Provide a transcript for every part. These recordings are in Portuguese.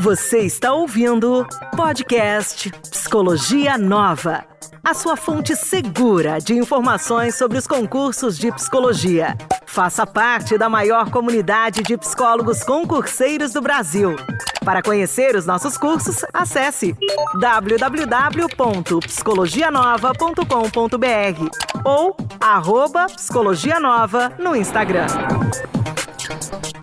Você está ouvindo podcast Psicologia Nova, a sua fonte segura de informações sobre os concursos de psicologia. Faça parte da maior comunidade de psicólogos concurseiros do Brasil. Para conhecer os nossos cursos, acesse www.psicologianova.com.br ou arroba Psicologia Nova no Instagram.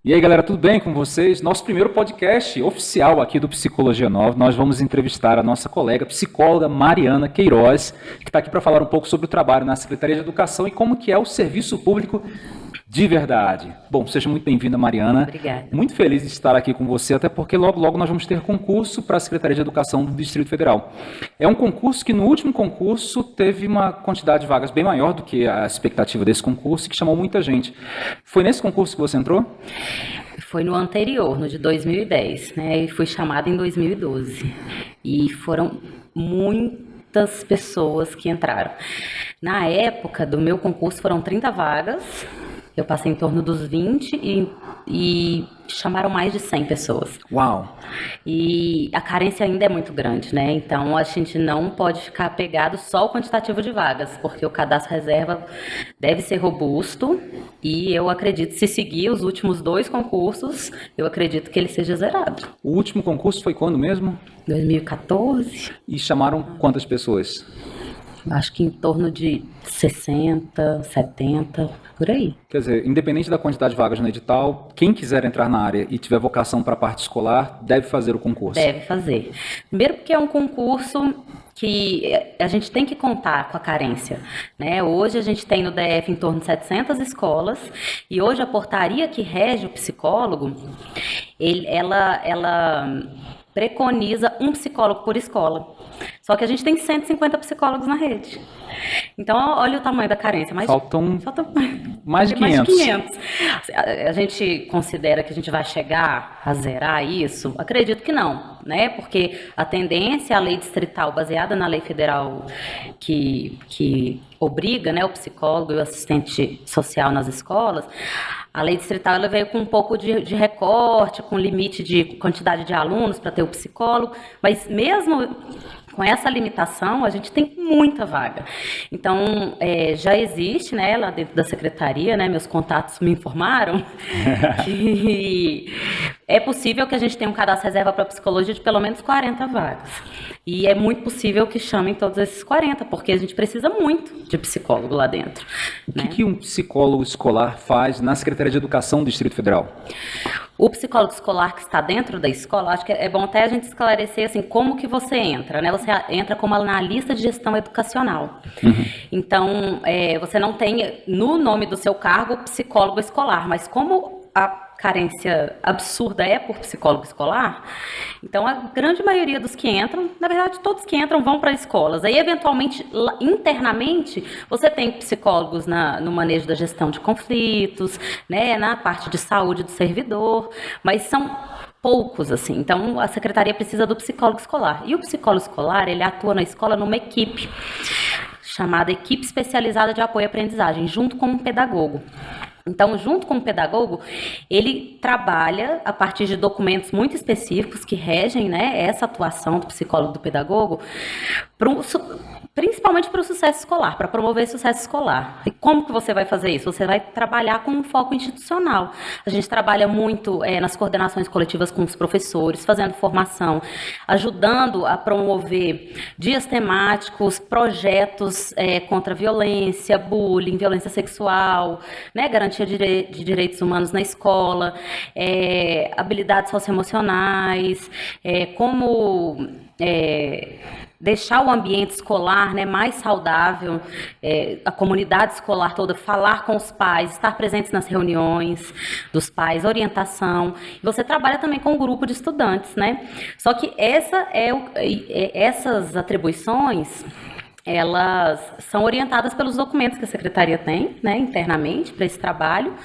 E aí, galera, tudo bem com vocês? Nosso primeiro podcast oficial aqui do Psicologia Nova. Nós vamos entrevistar a nossa colega psicóloga Mariana Queiroz, que está aqui para falar um pouco sobre o trabalho na Secretaria de Educação e como que é o serviço público de verdade. Bom, seja muito bem-vinda, Mariana. Obrigada. Muito feliz de estar aqui com você, até porque logo, logo nós vamos ter concurso para a Secretaria de Educação do Distrito Federal. É um concurso que no último concurso teve uma quantidade de vagas bem maior do que a expectativa desse concurso e que chamou muita gente. Foi nesse concurso que você entrou? Foi no anterior, no de 2010, né? E fui chamada em 2012. E foram muitas pessoas que entraram. Na época do meu concurso foram 30 vagas eu passei em torno dos 20 e, e chamaram mais de 100 pessoas. Uau! E a carência ainda é muito grande, né? Então a gente não pode ficar pegado só ao quantitativo de vagas, porque o cadastro reserva deve ser robusto e eu acredito, se seguir os últimos dois concursos, eu acredito que ele seja zerado. O último concurso foi quando mesmo? 2014. E chamaram quantas pessoas? Acho que em torno de 60, 70, por aí. Quer dizer, independente da quantidade de vagas no edital, quem quiser entrar na área e tiver vocação para a parte escolar, deve fazer o concurso. Deve fazer. Primeiro porque é um concurso que a gente tem que contar com a carência. Né? Hoje a gente tem no DF em torno de 700 escolas e hoje a portaria que rege o psicólogo, ele, ela, ela preconiza um psicólogo por escola. Só que a gente tem 150 psicólogos na rede. Então, olha o tamanho da carência. Mais, faltam, faltam mais de 500. Mais de 500. A, a gente considera que a gente vai chegar a zerar isso? Acredito que não, né? Porque a tendência, a lei distrital, baseada na lei federal que, que obriga né, o psicólogo e o assistente social nas escolas, a lei distrital ela veio com um pouco de, de recorte, com limite de quantidade de alunos para ter o psicólogo, mas mesmo com essa limitação, a gente tem muita vaga. Então, é, já existe, né, lá dentro da secretaria, né, meus contatos me informaram que é possível que a gente tenha um cadastro reserva para psicologia de pelo menos 40 vagas. E é muito possível que chamem todos esses 40, porque a gente precisa muito de psicólogo lá dentro. O né? que, que um psicólogo escolar faz na Secretaria de Educação do Distrito Federal? O psicólogo escolar que está dentro da escola, acho que é bom até a gente esclarecer assim como que você entra, né? Você entra como analista de gestão educacional. Uhum. Então, é, você não tem no nome do seu cargo psicólogo escolar, mas como a carência absurda é por psicólogo escolar, então a grande maioria dos que entram, na verdade todos que entram vão para escolas. Aí eventualmente internamente você tem psicólogos na, no manejo da gestão de conflitos, né, na parte de saúde do servidor, mas são poucos assim. Então a secretaria precisa do psicólogo escolar. E o psicólogo escolar, ele atua na escola numa equipe chamada equipe especializada de apoio à aprendizagem, junto com um pedagogo. Então, junto com o pedagogo, ele trabalha a partir de documentos muito específicos que regem né, essa atuação do psicólogo do pedagogo, pro, principalmente para o sucesso escolar, para promover sucesso escolar. E como que você vai fazer isso? Você vai trabalhar com um foco institucional. A gente trabalha muito é, nas coordenações coletivas com os professores, fazendo formação, ajudando a promover dias temáticos, projetos é, contra violência, bullying, violência sexual, né, garantia de, de direitos humanos na escola, é, habilidades socioemocionais, é, como é, deixar o ambiente escolar né, mais saudável, é, a comunidade escolar toda, falar com os pais, estar presentes nas reuniões dos pais, orientação. Você trabalha também com um grupo de estudantes, né? Só que essa é, o, é essas atribuições elas são orientadas pelos documentos que a secretaria tem, né, internamente, para esse trabalho,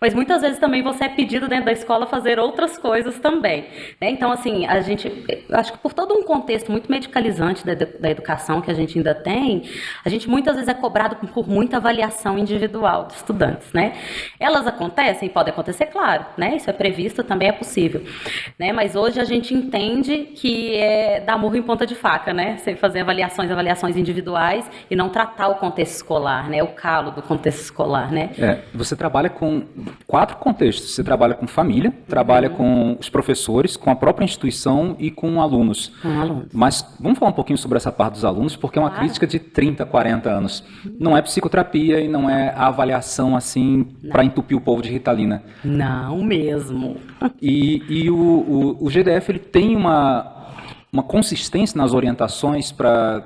mas muitas vezes também você é pedido dentro da escola fazer outras coisas também. Né? Então, assim, a gente, acho que por todo um contexto muito medicalizante da, da educação que a gente ainda tem, a gente muitas vezes é cobrado por muita avaliação individual dos estudantes, né? Elas acontecem, pode acontecer, claro, né? Isso é previsto, também é possível, né? Mas hoje a gente entende que é dar murro em ponta de faca, né? Você fazer avaliações, avaliações individuais individuais e não tratar o contexto escolar, né? O calo do contexto escolar, né? É, você trabalha com quatro contextos. Você trabalha com família, trabalha uhum. com os professores, com a própria instituição e com alunos. Com alunos. Mas vamos falar um pouquinho sobre essa parte dos alunos, porque é uma claro. crítica de 30, 40 anos. Não é psicoterapia e não é a avaliação assim para entupir o povo de Ritalina. Não mesmo. E, e o, o, o GDF ele tem uma uma consistência nas orientações para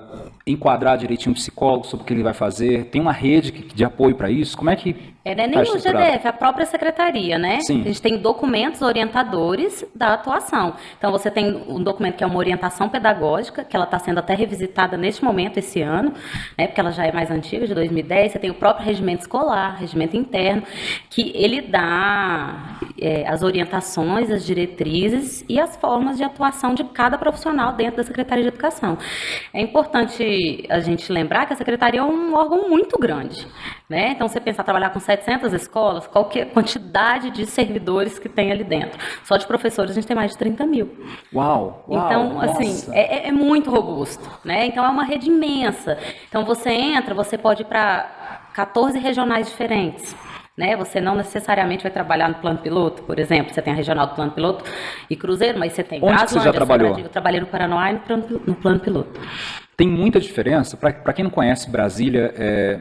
enquadrar direitinho o psicólogo sobre o que ele vai fazer? Tem uma rede de apoio para isso? Como é que é, não é nem o GDF, é a própria secretaria, né? Sim. A gente tem documentos orientadores da atuação. Então, você tem um documento que é uma orientação pedagógica, que ela está sendo até revisitada neste momento, esse ano, né? Porque ela já é mais antiga, de 2010. Você tem o próprio regimento escolar, regimento interno, que ele dá é, as orientações, as diretrizes e as formas de atuação de cada profissional dentro da Secretaria de Educação. É importante a gente lembrar que a Secretaria é um órgão muito grande, né? Então, você pensar trabalhar com 700 escolas, qual que é a quantidade de servidores que tem ali dentro? Só de professores a gente tem mais de 30 mil. Uau! uau então, assim, é, é, muito robusto, né? Então, é uma rede imensa. Então, você entra, você pode ir para 14 regionais diferentes. Né? Você não necessariamente vai trabalhar no plano piloto, por exemplo, você tem a regional do plano piloto e Cruzeiro, mas você tem Onde Braslândia, você já trabalhou? Eu trabalhei no Paraná e no plano, no plano piloto. Tem muita diferença. Para quem não conhece Brasília, é,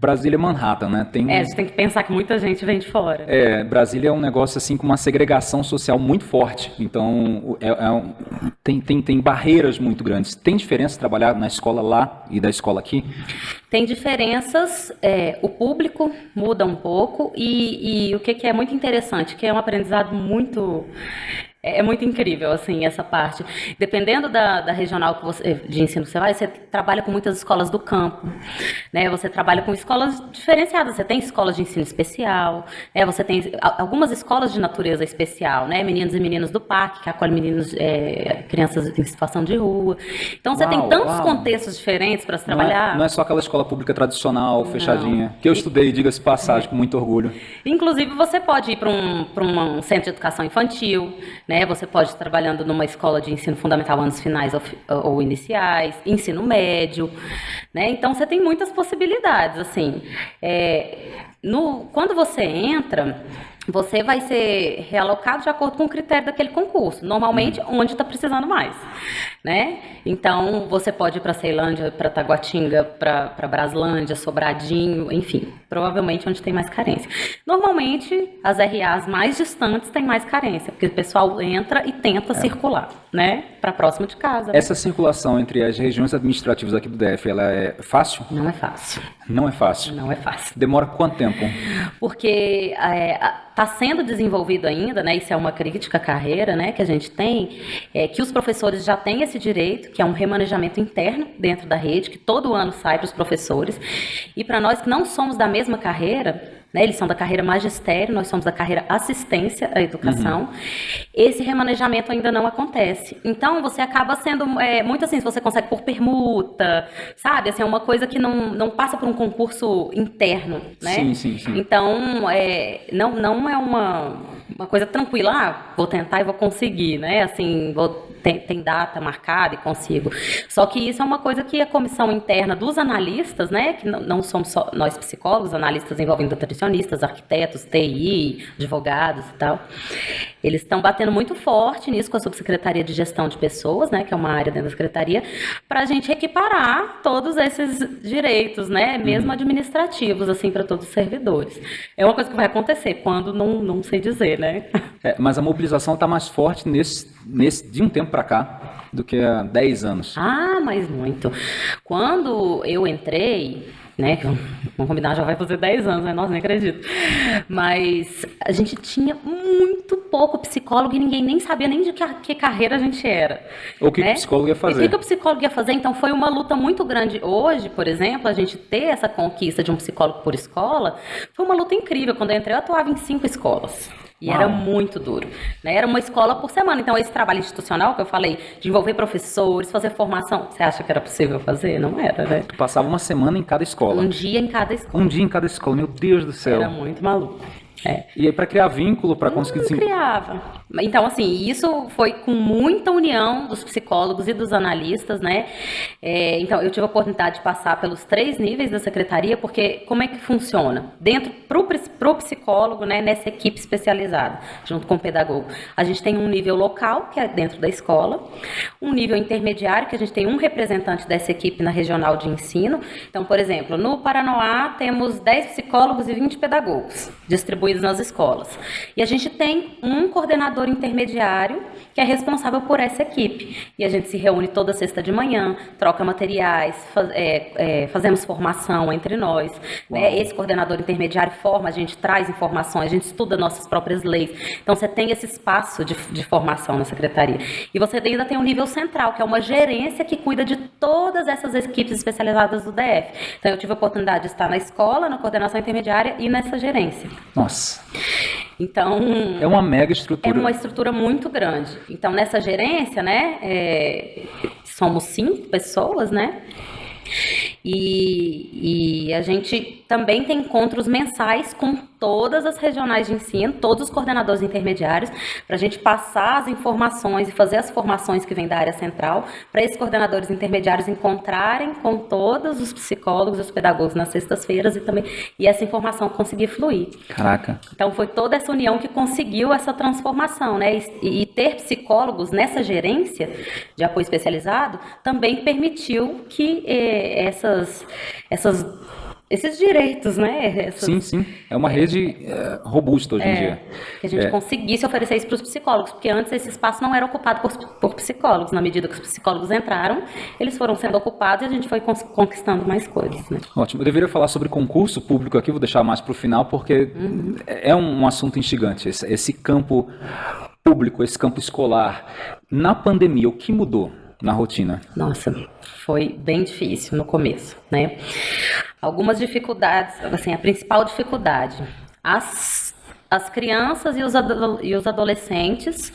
Brasília é Manhattan, né? Tem É, a gente tem que pensar que muita gente vem de fora. É, Brasília é um negócio assim com uma segregação social muito forte. Então, é, é um, tem, tem, tem barreiras muito grandes. Tem diferença trabalhar na escola lá e da escola aqui? Tem diferenças, é, o público muda um pouco e, e o que, que é muito interessante, que é um aprendizado muito é, é muito incrível, assim, essa parte. Dependendo da, da regional que você, de ensino que você vai, você trabalha com muitas escolas do campo, né? Você trabalha com escolas diferenciadas. Você tem escolas de ensino especial, né? Você tem algumas escolas de natureza especial, né? Meninos e meninas do parque, que acolhem meninos, é, crianças em situação de rua. Então, você uau, tem tantos uau. contextos diferentes para se trabalhar. Não é, não é, só aquela escola pública tradicional, fechadinha, não. que eu estudei, diga-se passagem, com muito orgulho. Inclusive, você pode ir para um, um centro de educação infantil, né? Você pode estar trabalhando numa escola de ensino fundamental anos finais ou, ou iniciais, ensino médio, né? Então você tem muitas possibilidades, assim. É, no, quando você entra, você vai ser realocado de acordo com o critério daquele concurso, normalmente uhum. onde está precisando mais, né? Então, você pode ir para Ceilândia, para Taguatinga, para Braslândia, Sobradinho, enfim, provavelmente onde tem mais carência. Normalmente, as RAs mais distantes têm mais carência, porque o pessoal entra e tenta é. circular, né? Para próximo de casa. Essa circulação entre as regiões administrativas aqui do DF, ela é fácil? Não é fácil. Não é fácil? Não é fácil. Demora quanto tempo? Porque está sendo desenvolvido ainda, né? Isso é uma crítica à carreira, né? Que a gente tem, é que os professores já têm esse direito, que é um remanejamento interno dentro da rede, que todo ano sai para os professores. E para nós que não somos da mesma carreira, né? Eles são da carreira magistério, nós somos da carreira assistência à educação. Uhum. Esse remanejamento ainda não acontece. Então, você acaba sendo é, muito assim, se você consegue por permuta, sabe? Assim, é uma coisa que não, não passa por um concurso interno, né? Sim, sim, sim. Então, é, não, não é uma, uma coisa tranquila, ah, vou tentar e vou conseguir, né? Assim, vou tem, tem data marcada e consigo. Só que isso é uma coisa que a comissão interna dos analistas, né, que não, não somos só nós psicólogos, analistas envolvendo nutricionistas, arquitetos, TI, advogados e tal, eles estão batendo muito forte nisso com a subsecretaria de gestão de pessoas, né, que é uma área dentro da secretaria, para a gente equiparar todos esses direitos, né, mesmo uhum. administrativos, assim, para todos os servidores. É uma coisa que vai acontecer quando não, não sei dizer, né? É, mas a mobilização está mais forte nesse, nesse de um tempo para cá do que há 10 anos. Ah, mas muito. Quando eu entrei, né? Vamos combinar, já vai fazer 10 anos, né? Nossa, nem acredito. Mas a gente tinha muito pouco psicólogo e ninguém nem sabia nem de que, que carreira a gente era. O que, né? o psicólogo ia fazer. E o que, que o psicólogo ia fazer? Então foi uma luta muito grande. Hoje, por exemplo, a gente ter essa conquista de um psicólogo por escola foi uma luta incrível. Quando eu entrei, eu atuava em cinco escolas. E Uau. era muito duro. Né? Era uma escola por semana. Então, esse trabalho institucional que eu falei, de envolver professores, fazer formação, você acha que era possível fazer? Não era, né? Tu passava uma semana em cada escola. Um dia em cada escola. Um dia em cada escola, meu Deus do céu. Era muito maluco. É. E aí, para criar vínculo, para conseguir... Não criava. Então, assim, isso foi com muita união dos psicólogos e dos analistas, né? É, então, eu tive a oportunidade de passar pelos três níveis da secretaria, porque como é que funciona? Dentro, para o psicólogo, né, nessa equipe especializada, junto com o pedagogo, a gente tem um nível local, que é dentro da escola, um nível intermediário, que a gente tem um representante dessa equipe na regional de ensino. Então, por exemplo, no Paranoá temos 10 psicólogos e 20 pedagogos distribuídos nas escolas. E a gente tem um coordenador coordenador intermediário que é responsável por essa equipe. E a gente se reúne toda sexta de manhã, troca materiais, faz, é, é, fazemos formação entre nós. Né? Esse coordenador intermediário forma, a gente traz informações, a gente estuda nossas próprias leis. Então você tem esse espaço de, de formação na secretaria. E você ainda tem um nível central, que é uma gerência que cuida de todas essas equipes especializadas do DF. Então eu tive a oportunidade de estar na escola, na coordenação intermediária e nessa gerência. Nossa. Então. É uma mega estrutura. É uma estrutura muito grande. Então, nessa gerência, né, é, somos cinco pessoas, né? E, e, a gente também tem encontros mensais com todas as regionais de ensino, todos os coordenadores intermediários, para a gente passar as informações e fazer as formações que vêm da área central, para esses coordenadores intermediários encontrarem com todos os psicólogos os pedagogos nas sextas-feiras e também e essa informação conseguir fluir. Caraca. Então foi toda essa união que conseguiu essa transformação, né? E, e ter psicólogos nessa gerência de apoio especializado também permitiu que eh, essas essas esses direitos, né? Essas... Sim, sim. É uma rede é, robusta hoje é, em dia. Que a gente é. conseguisse oferecer isso para os psicólogos, porque antes esse espaço não era ocupado por, por, psicólogos. Na medida que os psicólogos entraram, eles foram sendo ocupados e a gente foi conquistando mais coisas. Né? Ótimo. Eu deveria falar sobre concurso público aqui, vou deixar mais para o final, porque uhum. é um assunto instigante. Esse, esse campo público, esse campo escolar. Na pandemia, o que mudou? Na rotina? Nossa, foi bem difícil no começo, né? Algumas dificuldades, assim, a principal dificuldade, as, as crianças e os, e os adolescentes,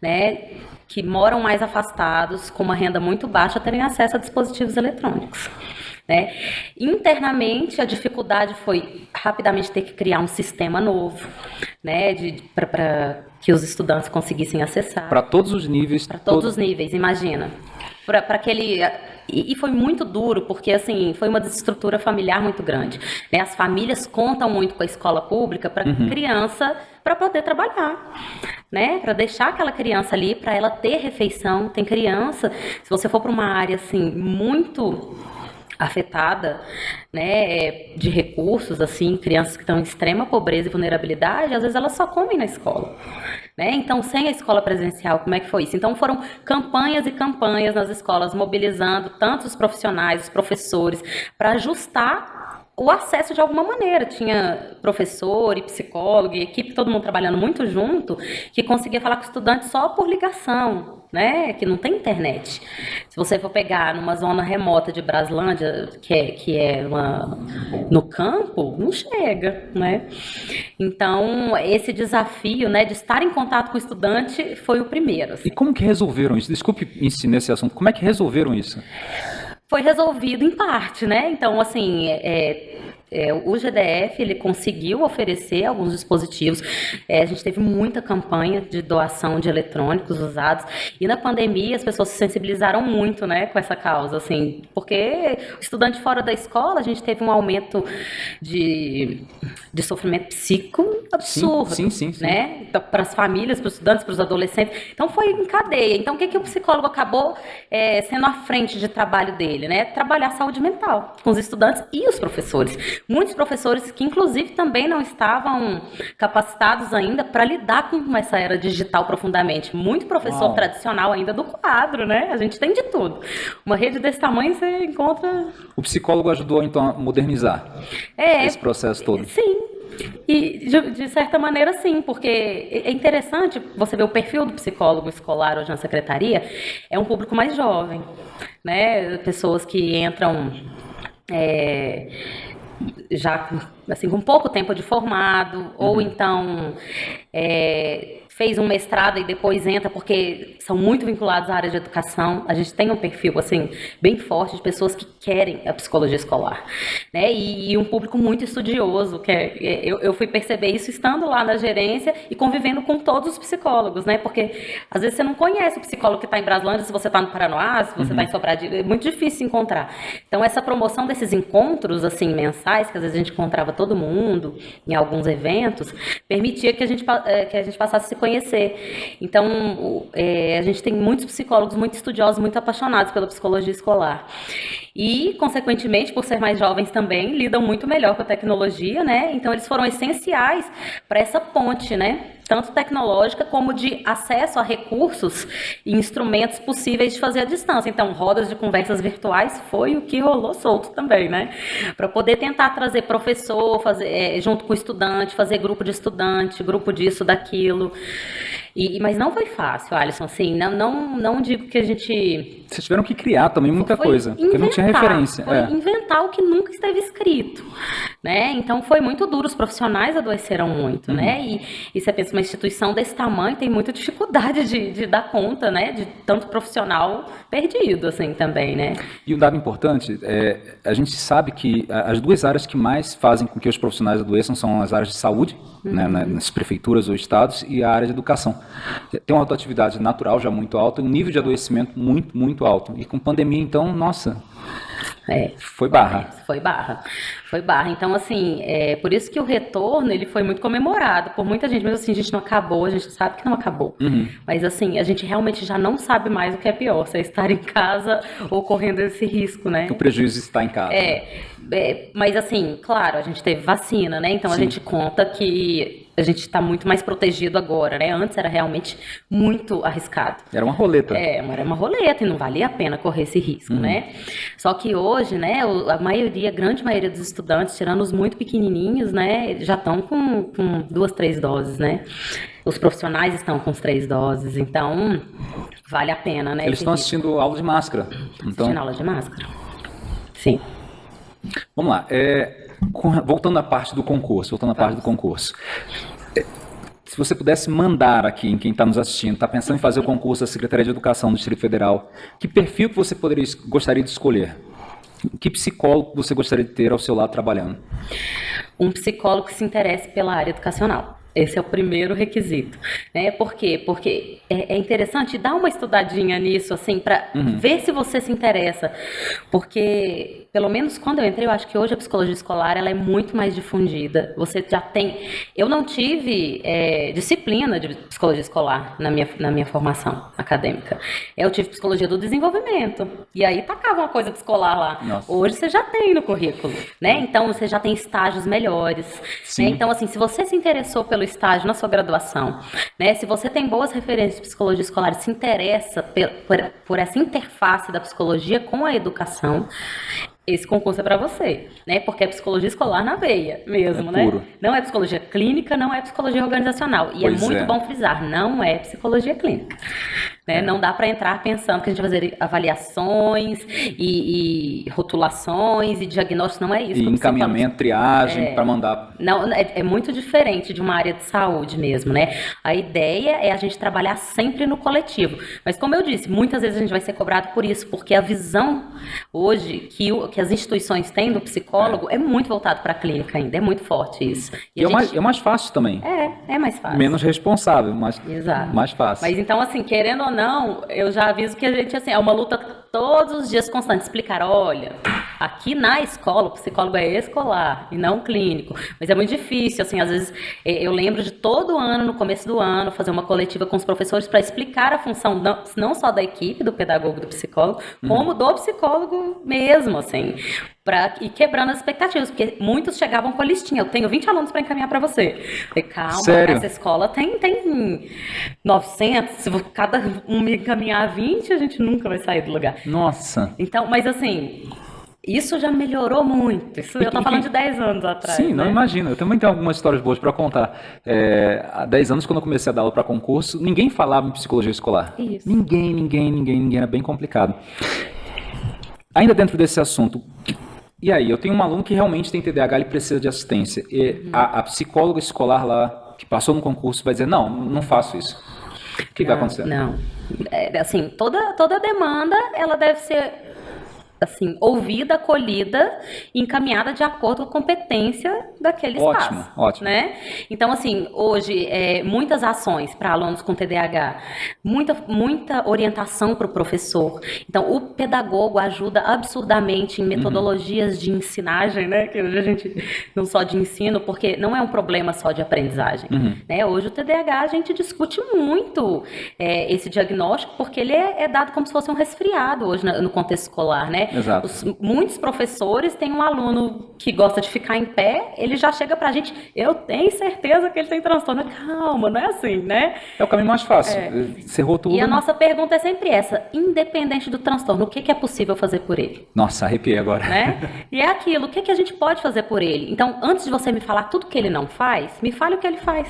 né, que moram mais afastados, com uma renda muito baixa, terem acesso a dispositivos eletrônicos. Né? Internamente, a dificuldade foi rapidamente ter que criar um sistema novo, né, para que os estudantes conseguissem acessar. Para todos os níveis. Para todos todo... os níveis, imagina. Para aquele e, e, foi muito duro, porque assim, foi uma desestrutura familiar muito grande. Né? As famílias contam muito com a escola pública para uhum. criança para poder trabalhar, né? Para deixar aquela criança ali, para ela ter refeição. Tem criança, se você for para uma área assim muito afetada, né, de recursos, assim, crianças que estão em extrema pobreza e vulnerabilidade, às vezes elas só comem na escola. Né? Então, sem a escola presencial, como é que foi isso? Então, foram campanhas e campanhas nas escolas, mobilizando tanto os profissionais, os professores, para ajustar o acesso de alguma maneira. Tinha professor e psicólogo e equipe, todo mundo trabalhando muito junto, que conseguia falar com o estudante só por ligação, né? Que não tem internet. Se você for pegar numa zona remota de Braslândia, que é, que é uma, no campo, não chega, né? Então, esse desafio, né, de estar em contato com o estudante foi o primeiro. Assim. E como que resolveram isso? Desculpe insistir nesse assunto. Como é que resolveram isso? foi resolvido em parte, né? Então, assim, é, é, o GDF ele conseguiu oferecer alguns dispositivos. É, a gente teve muita campanha de doação de eletrônicos usados e na pandemia as pessoas se sensibilizaram muito, né, com essa causa, assim, porque estudante fora da escola a gente teve um aumento de, de sofrimento psíquico absurdo, sim, sim, sim, né, então, para as famílias, para os estudantes, para os adolescentes. Então foi em cadeia. Então o que que o psicólogo acabou é, sendo à frente de trabalho dele, né? Trabalhar saúde mental com os estudantes e os professores muitos professores que, inclusive, também não estavam capacitados ainda para lidar com essa era digital profundamente. Muito professor Uau. tradicional ainda do quadro, né? A gente tem de tudo. Uma rede desse tamanho você encontra. O psicólogo ajudou, então, a modernizar é, esse processo todo. Sim, e, de, certa maneira, sim, porque é interessante você ver o perfil do psicólogo escolar hoje na secretaria, é um público mais jovem, né? Pessoas que entram. É, já assim com pouco tempo de formado uhum. ou então é, fez um mestrado e depois entra porque são muito vinculados à área de educação. A gente tem um perfil assim bem forte de pessoas que querem a psicologia escolar, né? E, e um público muito estudioso. Que é, é, eu, eu fui perceber isso estando lá na gerência e convivendo com todos os psicólogos, né? Porque às vezes você não conhece o psicólogo que está em Braslândia, se você está no Paranoá, se você está uhum. em Sobradinho, é muito difícil encontrar. Então essa promoção desses encontros assim mensais, que às vezes a gente encontrava todo mundo em alguns eventos, permitia que a gente é, que a gente passasse a se conhecer. Então, é, a gente tem muitos psicólogos muito estudiosos, muito apaixonados pela psicologia escolar. E, consequentemente, por ser mais jovens também, lidam muito melhor com a tecnologia, né? Então, eles foram essenciais para essa ponte, né? tanto tecnológica como de acesso a recursos e instrumentos possíveis de fazer à distância. Então, rodas de conversas virtuais foi o que rolou solto também, né? Para poder tentar trazer professor, fazer é, junto com estudante, fazer grupo de estudante, grupo disso, daquilo. E, mas não foi fácil, Alisson, assim, não, não, não digo que a gente... Vocês tiveram que criar também muita coisa, inventar, porque não tinha referência. Foi é. inventar o que nunca esteve escrito, né? Então foi muito duro, os profissionais adoeceram muito, uhum. né? E, e você pensa, uma instituição desse tamanho tem muita dificuldade de, de dar conta, né? De tanto profissional perdido, assim, também, né? E um dado importante, é, a gente sabe que as duas áreas que mais fazem com que os profissionais adoeçam são as áreas de saúde, uhum. né, nas prefeituras ou estados, e a área de educação. Tem uma rotatividade natural já muito alta, um nível de adoecimento muito, muito alto. E com pandemia, então, nossa, é, foi barra. Foi barra. Foi barra. Então, assim, é por isso que o retorno ele foi muito comemorado por muita gente. Mas assim, a gente não acabou, a gente sabe que não acabou. Uhum. Mas assim, a gente realmente já não sabe mais o que é pior, se é estar em casa ou correndo esse risco, né? Que o prejuízo está em casa. É, é mas assim, claro, a gente teve vacina, né? Então Sim. a gente conta que a gente está muito mais protegido agora, né? Antes era realmente muito arriscado. Era uma roleta. É, era uma roleta e não valia a pena correr esse risco, uhum. né? Só que hoje, né, a maioria, a grande maioria dos estudantes, tirando os muito pequenininhos, né, já estão com, com duas, três doses, né? Os profissionais estão com as três doses, então vale a pena, né? Eles estão assistindo aula de máscara. Então... Assistindo aula de máscara. Sim. Vamos lá. É, voltando à parte do concurso, voltando à parte do concurso. É, se você pudesse mandar aqui em quem está nos assistindo, está pensando em fazer o concurso da Secretaria de Educação do Distrito Federal, que perfil que você poderia, gostaria de escolher? Que psicólogo você gostaria de ter ao seu lado trabalhando? Um psicólogo que se interesse pela área educacional. Esse é o primeiro requisito, né? Por quê? Porque é, é interessante dar uma estudadinha nisso, assim, para uhum. ver se você se interessa, porque pelo menos quando eu entrei, eu acho que hoje a psicologia escolar ela é muito mais difundida. Você já tem. Eu não tive é, disciplina de psicologia escolar na minha, na minha formação acadêmica. Eu tive psicologia do desenvolvimento. E aí tacava uma coisa escolar lá. Nossa. Hoje você já tem no currículo, né? Então você já tem estágios melhores. Né? Então, assim, se você se interessou pelo estágio na sua graduação, né? Se você tem boas referências de psicologia escolar, se interessa por, por, por essa interface da psicologia com a educação, esse concurso é para você, né? Porque é psicologia escolar na veia mesmo, é né? Puro. Não é psicologia clínica, não é psicologia organizacional. E é pois é muito é. bom frisar, não é psicologia clínica. Né? É. Não dá para entrar pensando que a gente vai fazer avaliações e, e rotulações e diagnósticos, não é isso. E encaminhamento, triagem é, para mandar. Não, é, é, muito diferente de uma área de saúde mesmo, né? A ideia é a gente trabalhar sempre no coletivo. Mas como eu disse, muitas vezes a gente vai ser cobrado por isso, porque a visão hoje que, o, que as instituições têm do psicólogo é, é muito voltado para a clínica ainda, é muito forte isso. E, e é, gente... mais, é mais fácil também. É, é mais fácil. Menos responsável, mas Exato. mais fácil. Mas então, assim, querendo ou não, eu já aviso que a gente, assim, é uma luta todos os dias constante. Explicar, olha, Aqui na escola, o psicólogo é escolar e não clínico. Mas é muito difícil, assim, às vezes é, eu lembro de todo ano, no começo do ano, fazer uma coletiva com os professores para explicar a função não, não, só da equipe, do pedagogo, do psicólogo, uhum. como do psicólogo mesmo, assim para ir quebrando as expectativas, porque muitos chegavam com a listinha. Eu tenho 20 alunos para encaminhar para você. falei, calma, Sério? essa escola tem, tem 900. Se cada um me encaminhar 20, a gente nunca vai sair do lugar. Nossa. Então, mas assim, isso já melhorou muito. Isso eu estou falando de 10 anos atrás. Sim, né? não imagino. Eu também tenho algumas histórias boas para contar. É, há 10 anos, quando eu comecei a dar aula para concurso, ninguém falava em psicologia escolar. Isso. Ninguém, ninguém, ninguém, ninguém. Era bem complicado. Ainda dentro desse assunto, e aí, eu tenho um aluno que realmente tem TDAH e precisa de assistência. E uhum. a, a, psicóloga escolar lá, que passou no concurso, vai dizer, não, não faço isso. O que, não, vai acontecer? Não. Assim, toda, toda demanda, ela deve ser assim, ouvida, acolhida encaminhada de acordo com a competência daquele ótimo, espaço. Ótimo, né? Então, assim, hoje, é, muitas ações para alunos com TDAH, muita, muita orientação para o professor. Então, o pedagogo ajuda absurdamente em metodologias uhum. de ensinagem, né? Que hoje a gente não só de ensino, porque não é um problema só de aprendizagem. Uhum. Né? Hoje o TDAH a gente discute muito é, esse diagnóstico, porque ele é, é, dado como se fosse um resfriado hoje no contexto escolar, né? Exato. Os, muitos professores têm um aluno que gosta de ficar em pé, ele já chega pra gente, eu tenho certeza que ele tem transtorno. Calma, não é assim, né? É o caminho mais fácil. É. Cerrou tudo. E a nossa pergunta é sempre essa: independente do transtorno, o que, que é possível fazer por ele? Nossa, arrepiei agora. Né? E é aquilo, o que, que a gente pode fazer por ele? Então, antes de você me falar tudo que ele não faz, me fale o que ele faz.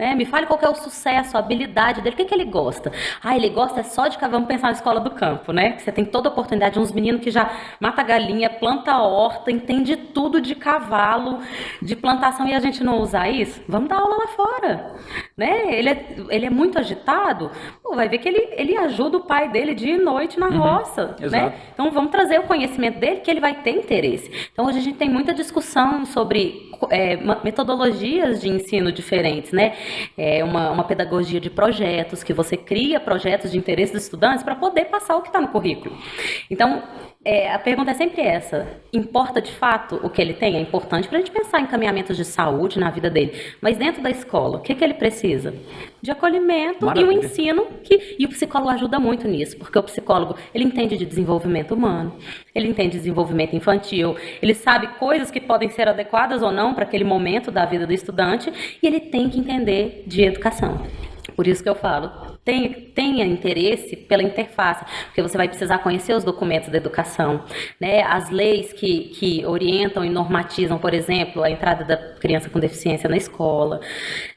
Né? Me fale qual é o sucesso, a habilidade dele, o que, que ele gosta. Ah, ele gosta só de, vamos pensar na escola do campo, né? Você tem toda a oportunidade, uns meninos que já mata galinha, planta horta, entende tudo de cavalo, de plantação, e a gente não usar isso? Vamos dar aula lá fora, né? Ele é, ele é muito agitado, Pô, vai ver que ele, ele ajuda o pai dele dia e noite na uhum, roça, né? Então vamos trazer o conhecimento dele que ele vai ter interesse. Então hoje a gente tem muita discussão sobre é, metodologias de ensino diferentes, né? É uma, uma pedagogia de projetos, que você cria projetos de interesse dos estudantes para poder passar o que está no currículo. Então, é, a pergunta é sempre essa: importa de fato o que ele tem? É importante para a gente pensar em caminhamentos de saúde na vida dele. Mas dentro da escola, o que, que ele precisa? De acolhimento Maravilha. e o ensino. Que, e o psicólogo ajuda muito nisso, porque o psicólogo ele entende de desenvolvimento humano, ele entende de desenvolvimento infantil, ele sabe coisas que podem ser adequadas ou não para aquele momento da vida do estudante, e ele tem que entender de educação. Por isso que eu falo, tenha, tenha interesse pela interface, porque você vai precisar conhecer os documentos da educação, né? as leis que, que orientam e normatizam, por exemplo, a entrada da criança com deficiência na escola,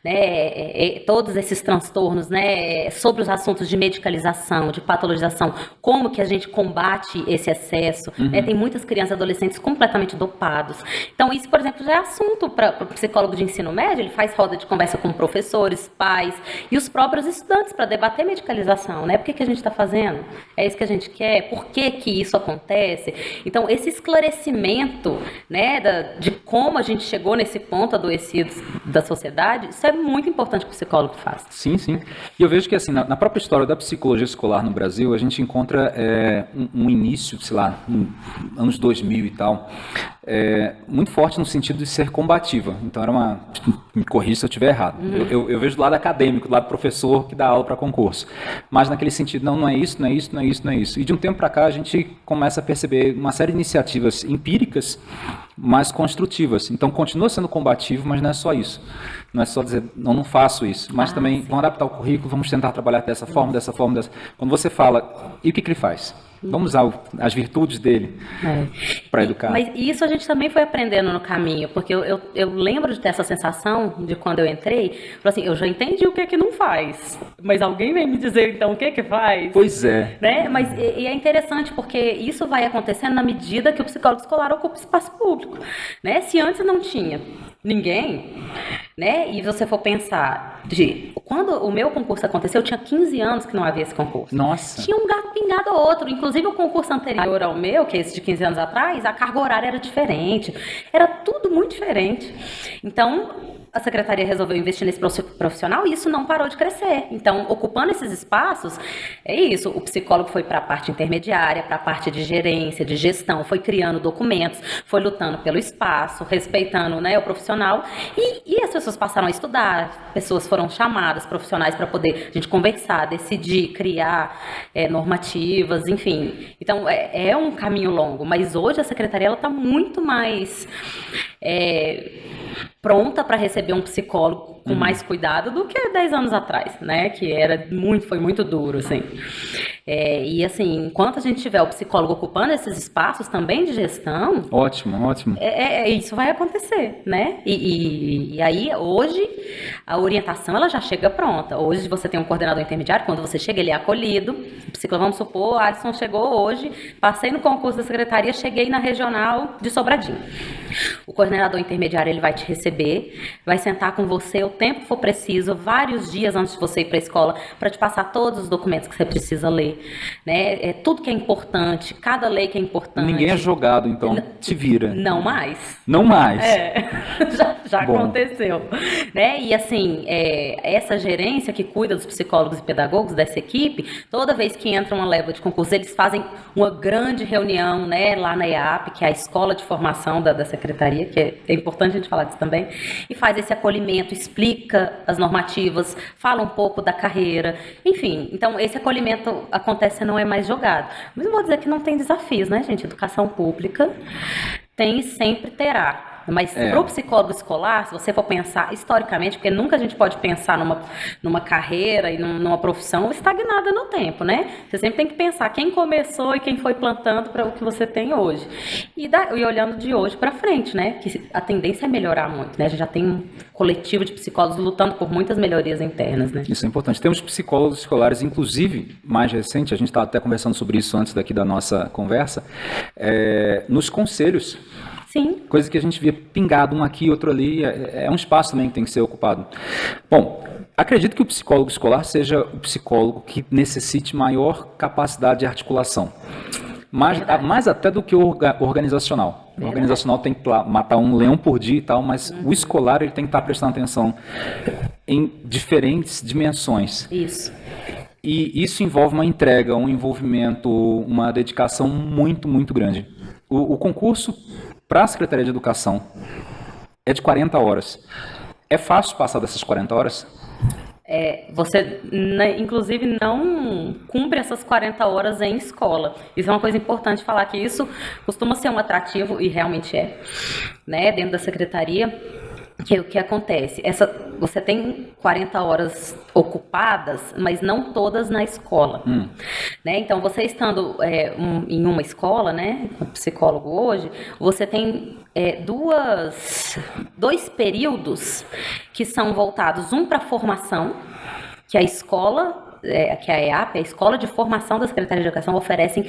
né? É, é, todos esses transtornos, né? sobre os assuntos de medicalização, de patologização, como que a gente combate esse excesso. Né? Uhum. Né? Tem muitas crianças e adolescentes completamente dopados. Então, isso, por exemplo, já é assunto para o psicólogo de ensino médio, ele faz roda de conversa com professores, pais e os próprios estudantes para debater medicalização, né? Por que, que a gente está fazendo? É isso que a gente quer? Por que, que isso acontece? Então, esse esclarecimento, né, da, de como a gente chegou nesse ponto adoecido da sociedade, isso é muito importante que o psicólogo faça. Sim, sim. E eu vejo que, assim, na, na própria história da psicologia escolar no Brasil, a gente encontra é, um, um, início, sei lá, anos 2000 e tal, é, muito forte no sentido de ser combativa. Então, era uma. Me corrija se eu estiver errado. Uhum. Eu, eu, eu, vejo do lado acadêmico, do lado professor que dá aula para concurso. Mas naquele sentido, não, não é isso, não é isso, não é isso, não é isso. E de um tempo para cá, a gente começa a perceber uma série de iniciativas empíricas, mas construtivas. Então, continua sendo combativo, mas não é só isso. Não é só dizer, não, não faço isso, mas ah, também sim. vamos adaptar o currículo, vamos tentar trabalhar dessa forma, dessa forma, dessa. Quando você fala, e o que, que ele faz? Vamos usar as virtudes dele é. para educar. Mas isso a gente também foi aprendendo no caminho, porque eu, eu, eu, lembro de ter essa sensação de quando eu entrei, assim, eu já entendi o que é que não faz, mas alguém vem me dizer então o que é que faz? Pois é. Né? Mas e, e é interessante porque isso vai acontecendo na medida que o psicólogo escolar ocupa espaço público, né? Se antes não tinha ninguém, né? E você for pensar de quando o meu concurso aconteceu, eu tinha 15 anos que não havia esse concurso. Nossa. Tinha um gato pingado ou outro, inclusive o concurso anterior ao meu, que é esse de 15 anos atrás, a carga horária era diferente. Era tudo muito diferente. Então, a secretaria resolveu investir nesse profissional e isso não parou de crescer. Então, ocupando esses espaços, é isso. O psicólogo foi para a parte intermediária, para a parte de gerência, de gestão, foi criando documentos, foi lutando pelo espaço, respeitando né, o profissional. E, e as pessoas passaram a estudar, pessoas foram chamadas, profissionais, para poder a gente conversar, decidir, criar é, normativas, enfim. Então, é, é, um caminho longo, mas hoje a secretaria está muito mais. É, pronta para receber um psicólogo com uhum. mais cuidado do que 10 anos atrás, né? Que era muito, foi muito duro, assim. É, e assim, enquanto a gente tiver o psicólogo ocupando esses espaços também de gestão. Ótimo, ótimo. É, é, é isso vai acontecer, né? E, e, e, aí, hoje, a orientação ela já chega pronta. Hoje você tem um coordenador intermediário, quando você chega, ele é acolhido. O psicólogo, vamos supor, Alisson chegou hoje, passei no concurso da secretaria, cheguei na regional de Sobradinho. O coordenador intermediário ele vai te receber, vai sentar com você o tempo for preciso, vários dias antes de você ir para a escola, para te passar todos os documentos que você precisa ler né? É tudo que é importante, cada lei que é importante. Ninguém é jogado, então se vira. Não mais. Não mais. É, já, já aconteceu, né? E assim, é, essa gerência que cuida dos psicólogos e pedagogos dessa equipe, toda vez que entra uma leva de concurso, eles fazem uma grande reunião, né? Lá na EAP, que é a escola de formação da, da secretaria, que é, é importante a gente falar disso também, e faz esse acolhimento, explica as normativas, fala um pouco da carreira, enfim. Então esse acolhimento acontece não é mais jogado. Mas eu vou dizer que não tem desafios, né, gente? Educação pública tem e sempre terá. Mas é. para o psicólogo escolar, se você for pensar historicamente, porque nunca a gente pode pensar numa, numa carreira e numa profissão estagnada no tempo, né? Você sempre tem que pensar quem começou e quem foi plantando para o que você tem hoje. E, da, e olhando de hoje para frente, né? Que a tendência é melhorar muito, né? A gente já tem um coletivo de psicólogos lutando por muitas melhorias internas, né? Isso é importante. Temos psicólogos escolares, inclusive, mais recente, a gente estava até conversando sobre isso antes daqui da nossa conversa, é, nos conselhos Sim. Coisa que a gente via pingado um aqui, outro ali, é, é um espaço também que tem que ser ocupado. Bom, acredito que o psicólogo escolar seja o psicólogo que necessite maior capacidade de articulação. Mais, mais até do que o organizacional. Verdade. O organizacional tem que matar um leão por dia e tal, mas uhum. o escolar ele tem que estar prestando atenção em diferentes dimensões. Isso. E isso envolve uma entrega, um envolvimento, uma dedicação muito, muito grande. O, o concurso para a Secretaria de Educação é de 40 horas. É fácil passar dessas 40 horas? É, você, né, inclusive, não cumpre essas 40 horas em escola. Isso é uma coisa importante falar que isso costuma ser um atrativo, e realmente é, né, dentro da secretaria que o que acontece? Essa, você tem 40 horas ocupadas, mas não todas na escola. Hum. Né? Então, você estando é, um, em uma escola, né, com psicólogo hoje, você tem é, duas, dois períodos que são voltados, um para formação, que a escola é, que a EAP, a Escola de Formação da Secretaria de Educação, oferecem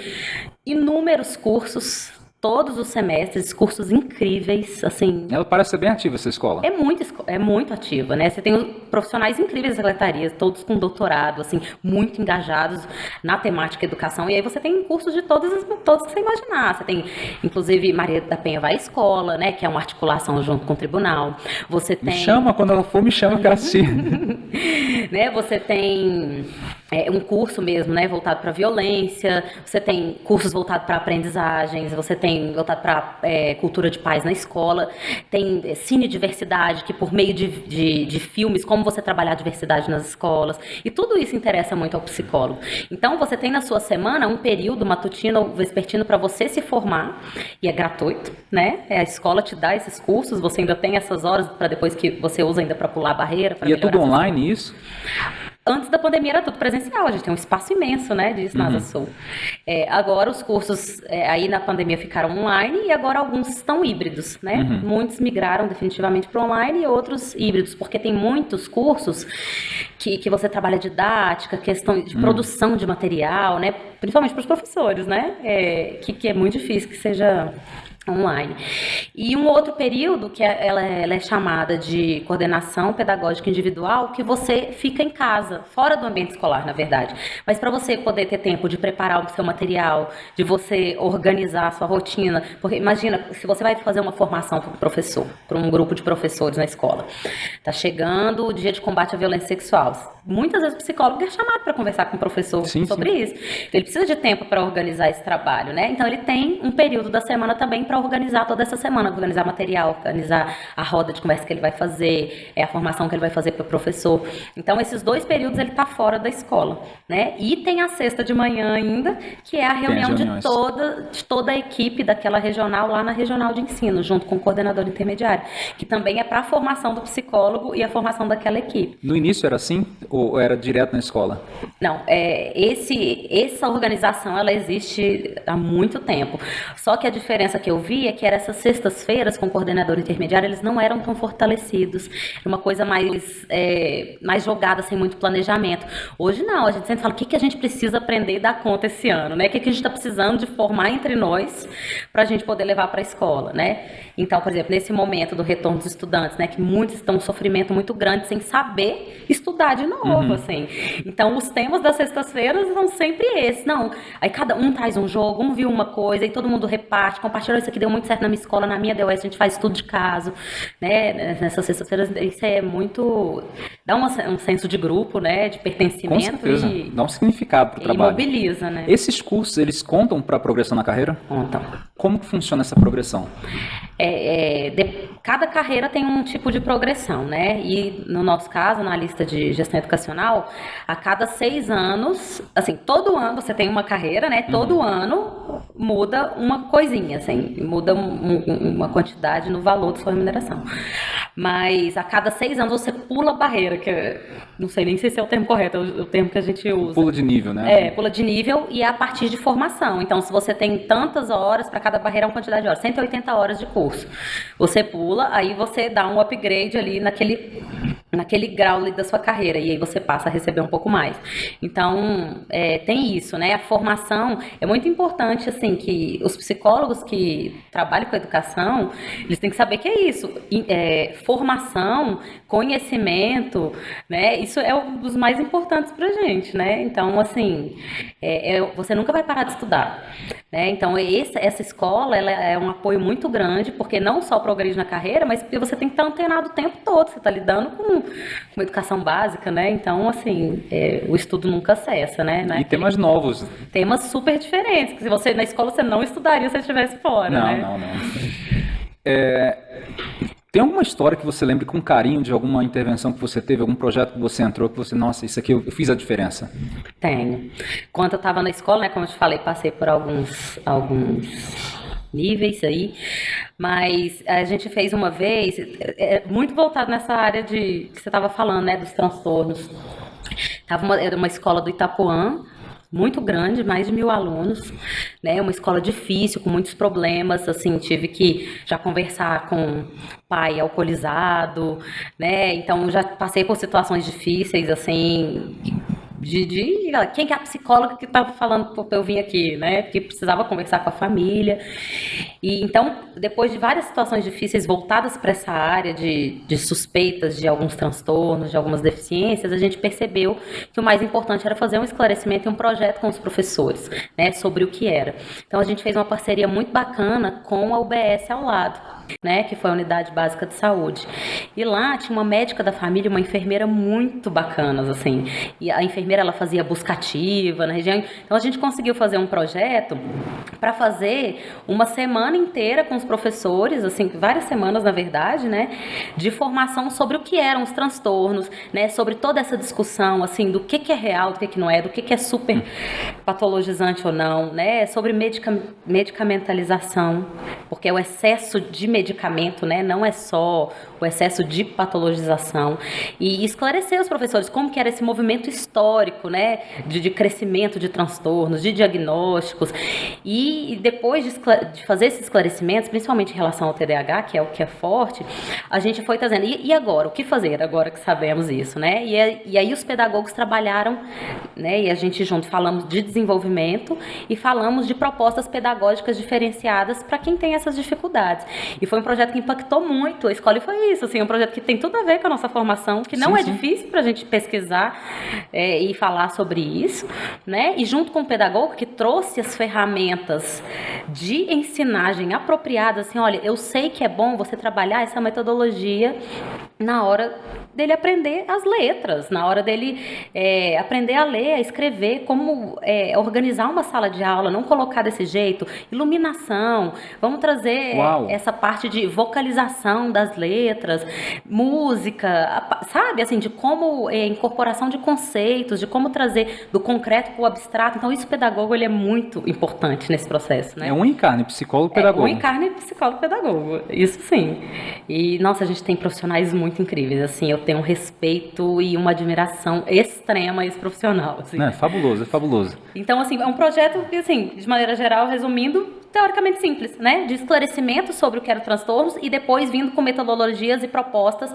inúmeros cursos todos os semestres, cursos incríveis, assim. Ela parece ser bem ativa essa escola. É muito, é muito ativa, né? Você tem profissionais incríveis da secretaria, todos com doutorado, assim, muito engajados na temática educação. E aí você tem cursos de todos, todos que você imaginar. Você tem, inclusive, Maria da Penha vai à escola, né? Que é uma articulação junto com o tribunal. Você tem. Me chama quando ela for, me chama que ela né? Você tem é, um curso mesmo, né, voltado para violência, você tem cursos voltados para aprendizagens, você tem voltado para é, cultura de paz na escola, tem é, cine diversidade, que por meio de, de, de, filmes, como você trabalhar a diversidade nas escolas, e tudo isso interessa muito ao psicólogo. Então, você tem na sua semana um período matutino ou vespertino para você se formar, e é gratuito, né, é, a escola te dá esses cursos, você ainda tem essas horas para depois que você usa ainda para pular a barreira. E é tudo online isso? Antes da pandemia era tudo presencial, a gente tem um espaço imenso, né, de Nasa uhum. Sul. É, agora os cursos é, aí na pandemia ficaram online e agora alguns estão híbridos, né? Uhum. Muitos migraram definitivamente para online e outros híbridos, porque tem muitos cursos que, que você trabalha didática, questão de uhum. produção de material, né? Principalmente para os professores, né? É, que, que é muito difícil que seja online. E um outro período que é, ela, é, ela, é chamada de coordenação pedagógica individual, que você fica em casa, fora do ambiente escolar, na verdade. Mas para você poder ter tempo de preparar o seu material, de você organizar a sua rotina, porque imagina, se você vai fazer uma formação para um professor, para um grupo de professores na escola, tá chegando o dia de combate à violência sexual. Muitas vezes o psicólogo é chamado para conversar com o professor sim, sobre sim. isso. Ele precisa de tempo para organizar esse trabalho, né? Então ele tem um período da semana também para para organizar toda essa semana, organizar material, organizar a roda de conversa que ele vai fazer, é a formação que ele vai fazer para o professor. Então, esses dois períodos ele está fora da escola, né? E tem a sexta de manhã ainda, que é a reunião de toda, de toda a equipe daquela regional lá na regional de ensino, junto com o coordenador intermediário, que também é para a formação do psicólogo e a formação daquela equipe. No início era assim ou era direto na escola? Não, é, esse, essa organização ela existe há muito tempo. Só que a diferença que eu via que era essas sextas-feiras com o coordenador intermediário, eles não eram tão fortalecidos. Era uma coisa mais, é, mais jogada, sem muito planejamento. Hoje não, a gente sempre fala o que, que a gente precisa aprender e dar conta esse ano, né? O que, que a gente está precisando de formar entre nós para a gente poder levar para a escola, né? Então, por exemplo, nesse momento do retorno dos estudantes, né, que muitos estão em um sofrimento muito grande sem saber estudar de novo, uhum. assim. Então, os temas das sextas-feiras são sempre esses. Não, aí cada um traz um jogo, um viu uma coisa, e todo mundo reparte, compartilha isso aqui deu muito certo na minha escola, na minha DOS, a gente faz tudo de caso, né? Nessas sextas-feiras, isso é muito. dá uma, um senso de grupo, né? De pertencimento. Com certeza. E, dá um significado para o trabalho. mobiliza, né? Esses cursos, eles contam para a progressão na carreira? Contam. Como que funciona essa progressão? É, é, de, cada carreira tem um tipo de progressão, né? E no nosso caso, na lista de gestão educacional, a cada seis anos, assim, todo ano você tem uma carreira, né? Todo uhum. ano muda uma coisinha, assim, muda um, um, uma quantidade no valor da sua remuneração. Mas a cada seis anos você pula a barreira, que não sei nem se esse é o termo correto, é o, o termo que a gente usa. Pula de nível, né? É, pula de nível e é a partir de formação. Então, se você tem tantas horas, para cada barreira é uma quantidade de horas, 180 horas de curso curso. Você pula, aí você dá um upgrade ali naquele, naquele grau ali da sua carreira, e aí você passa a receber um pouco mais. Então, é, tem isso, né? A formação é muito importante, assim, que os psicólogos que trabalham com educação, eles têm que saber que é isso. É, formação, conhecimento, né? Isso é um dos mais importantes pra gente, né? Então, assim, é, é, você nunca vai parar de estudar. Né? Então, esse, essa escola ela é um apoio muito grande, porque não só progride na carreira, mas porque você tem que estar antenado o tempo todo, você está lidando com, com educação básica, né? Então, assim, é, o estudo nunca cessa, né? E temas novos. Temas super diferentes, que se você na escola você não estudaria se estivesse fora, não, né? Não, não, não. É, tem alguma história que você lembre com carinho de alguma intervenção que você teve, algum projeto que você entrou, que você, nossa, isso aqui eu, fiz a diferença? Tenho. Quando eu estava na escola, né, como eu te falei, passei por alguns, alguns níveis aí, mas a gente fez uma vez, é, é muito voltado nessa área de que você estava falando, né, dos transtornos. Tava uma, era uma escola do Itapuã, muito grande, mais de mil alunos, né? Uma escola difícil, com muitos problemas, assim, tive que já conversar com pai alcoolizado, né? Então já passei por situações difíceis, assim, de, de, quem que é a psicóloga que estava falando para eu vir aqui, né? Que precisava conversar com a família. E então, depois de várias situações difíceis voltadas para essa área de, de suspeitas de alguns transtornos, de algumas deficiências, a gente percebeu que o mais importante era fazer um esclarecimento e um projeto com os professores, né? Sobre o que era. Então, a gente fez uma parceria muito bacana com a UBS ao lado né, que foi a unidade básica de saúde. E lá tinha uma médica da família, uma enfermeira muito bacanas, assim. E a enfermeira ela fazia buscativa na região. Então a gente conseguiu fazer um projeto para fazer uma semana inteira com os professores, assim, várias semanas na verdade, né, de formação sobre o que eram os transtornos, né, sobre toda essa discussão, assim, do que que é real, do que que não é, do que que é super patologizante ou não, né, sobre medica medicamentalização, porque é o excesso de medicamento, né? Não é só o excesso de patologização e esclarecer os professores como que era esse movimento histórico, né? De, de crescimento de transtornos, de diagnósticos e depois de, de, fazer esses esclarecimentos, principalmente em relação ao TDAH, que é o que é forte, a gente foi trazendo e, e agora o que fazer agora que sabemos isso, né? E, e aí os pedagogos trabalharam, né? E a gente junto falamos de desenvolvimento e falamos de propostas pedagógicas diferenciadas para quem tem essas dificuldades. E foi um projeto que impactou muito a escola foi isso, assim, um projeto que tem tudo a ver com a nossa formação, que não sim, é sim. difícil para a gente pesquisar é, e falar sobre isso, né? E junto com o pedagogo que trouxe as ferramentas de ensinagem apropriadas, assim, olha, eu sei que é bom você trabalhar essa metodologia na hora dele aprender as letras, na hora dele é, aprender a ler, a escrever, como é, organizar uma sala de aula, não colocar desse jeito, iluminação, vamos trazer Uau. essa parte de vocalização das letras, música, sabe, assim, de como é, incorporação de conceitos, de como trazer do concreto para o abstrato. Então, isso o pedagogo ele é muito importante nesse processo, né? É um encarne, psicólogo pedagogo. É um encarne psicólogo pedagogo, isso sim. E nossa, a gente tem profissionais muito incríveis, assim, eu tenho um respeito e uma admiração extrema a esse profissional. Assim. É fabuloso, é fabuloso. Então, assim, é um projeto que, assim, de maneira geral, resumindo, teoricamente simples, né? De esclarecimento sobre o que eram transtornos e depois vindo com metodologias e propostas,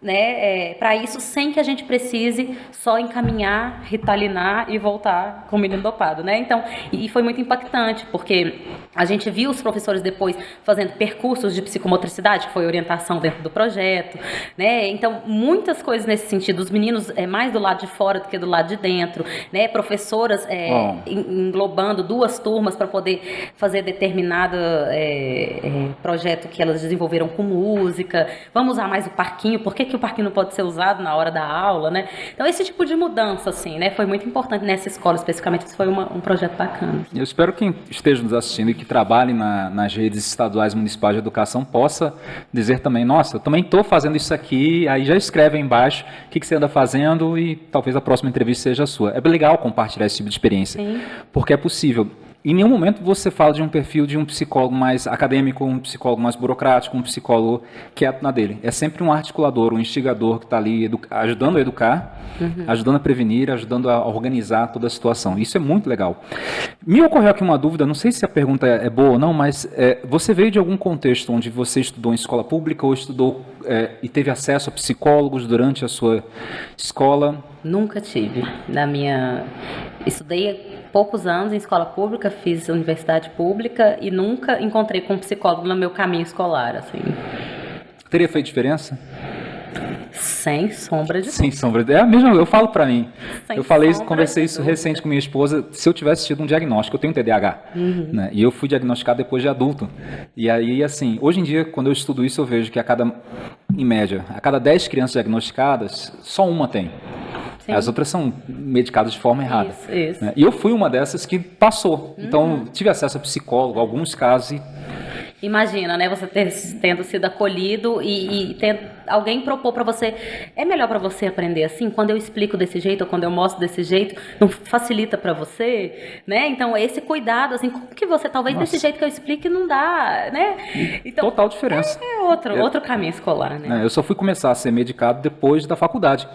né? É, para isso, sem que a gente precise só encaminhar, ritalinar e voltar com o menino dopado, né? Então, e foi muito impactante, porque a gente viu os professores depois fazendo percursos de psicomotricidade, que foi orientação dentro do projeto, né? Então, muitas coisas nesse sentido. Os meninos é mais do lado de fora do que do lado de dentro, né? Professoras é, englobando duas turmas para poder fazer determinado é, é, projeto que elas desenvolveram com música, vamos usar mais o parquinho, por que, que o parquinho não pode ser usado na hora da aula, né? Então, esse tipo de mudança, assim, né, foi muito importante nessa escola, especificamente, isso foi uma, um projeto bacana. Eu espero que quem esteja nos assistindo e que trabalhe na, nas redes estaduais municipais de educação possa dizer também, nossa, eu também estou fazendo isso aqui, aí já escreve aí embaixo o que, que, você anda fazendo e talvez a próxima entrevista seja a sua. É legal compartilhar esse tipo de experiência, Sim. porque é possível. Em nenhum momento você fala de um perfil de um psicólogo mais acadêmico, um psicólogo mais burocrático, um psicólogo quieto na dele. É sempre um articulador, um instigador que está ali ajudando a educar, uhum. ajudando a prevenir, ajudando a organizar toda a situação. Isso é muito legal. Me ocorreu aqui uma dúvida, não sei se a pergunta é, é boa ou não, mas é, você veio de algum contexto onde você estudou em escola pública ou estudou é, e teve acesso a psicólogos durante a sua escola? Nunca tive. Na minha. Estudei poucos anos em escola pública, fiz universidade pública e nunca encontrei com um psicólogo no meu caminho escolar, assim. Teria feito diferença? Sem sombra de Sem sombra de É a mesma, eu falo para mim. Sem eu falei, conversei isso recente com minha esposa, se eu tivesse tido um diagnóstico, eu tenho TDAH, uhum. né? E eu fui diagnosticado depois de adulto. E aí assim, hoje em dia quando eu estudo isso, eu vejo que a cada em média, a cada 10 crianças diagnosticadas, só uma tem. Sim. As outras são medicadas de forma errada. Isso, isso. Né? E eu fui uma dessas que passou. Então, uhum. Então, tive acesso a psicólogo, alguns casos, e Imagina, né? Você ter, tendo sido acolhido e, e tendo, alguém propor para você. É melhor para você aprender assim? Quando eu explico desse jeito ou quando eu mostro desse jeito, não facilita para você, né? Então esse cuidado, assim, como que você talvez Nossa. desse jeito que eu explique não dá, né? Então, Total diferença. É, é outro, é, outro caminho escolar, né? É, eu só fui começar a ser medicado depois da faculdade.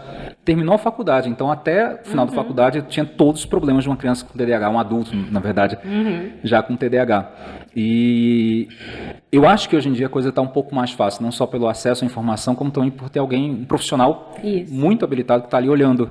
Terminou a faculdade, então até o final uhum. da faculdade eu tinha todos os problemas de uma criança com TDAH, um adulto, na verdade, uhum. já com TDAH. E eu acho que hoje em dia a coisa está um pouco mais fácil, não só pelo acesso à informação, como também por ter alguém, um profissional Isso. muito habilitado que está ali olhando.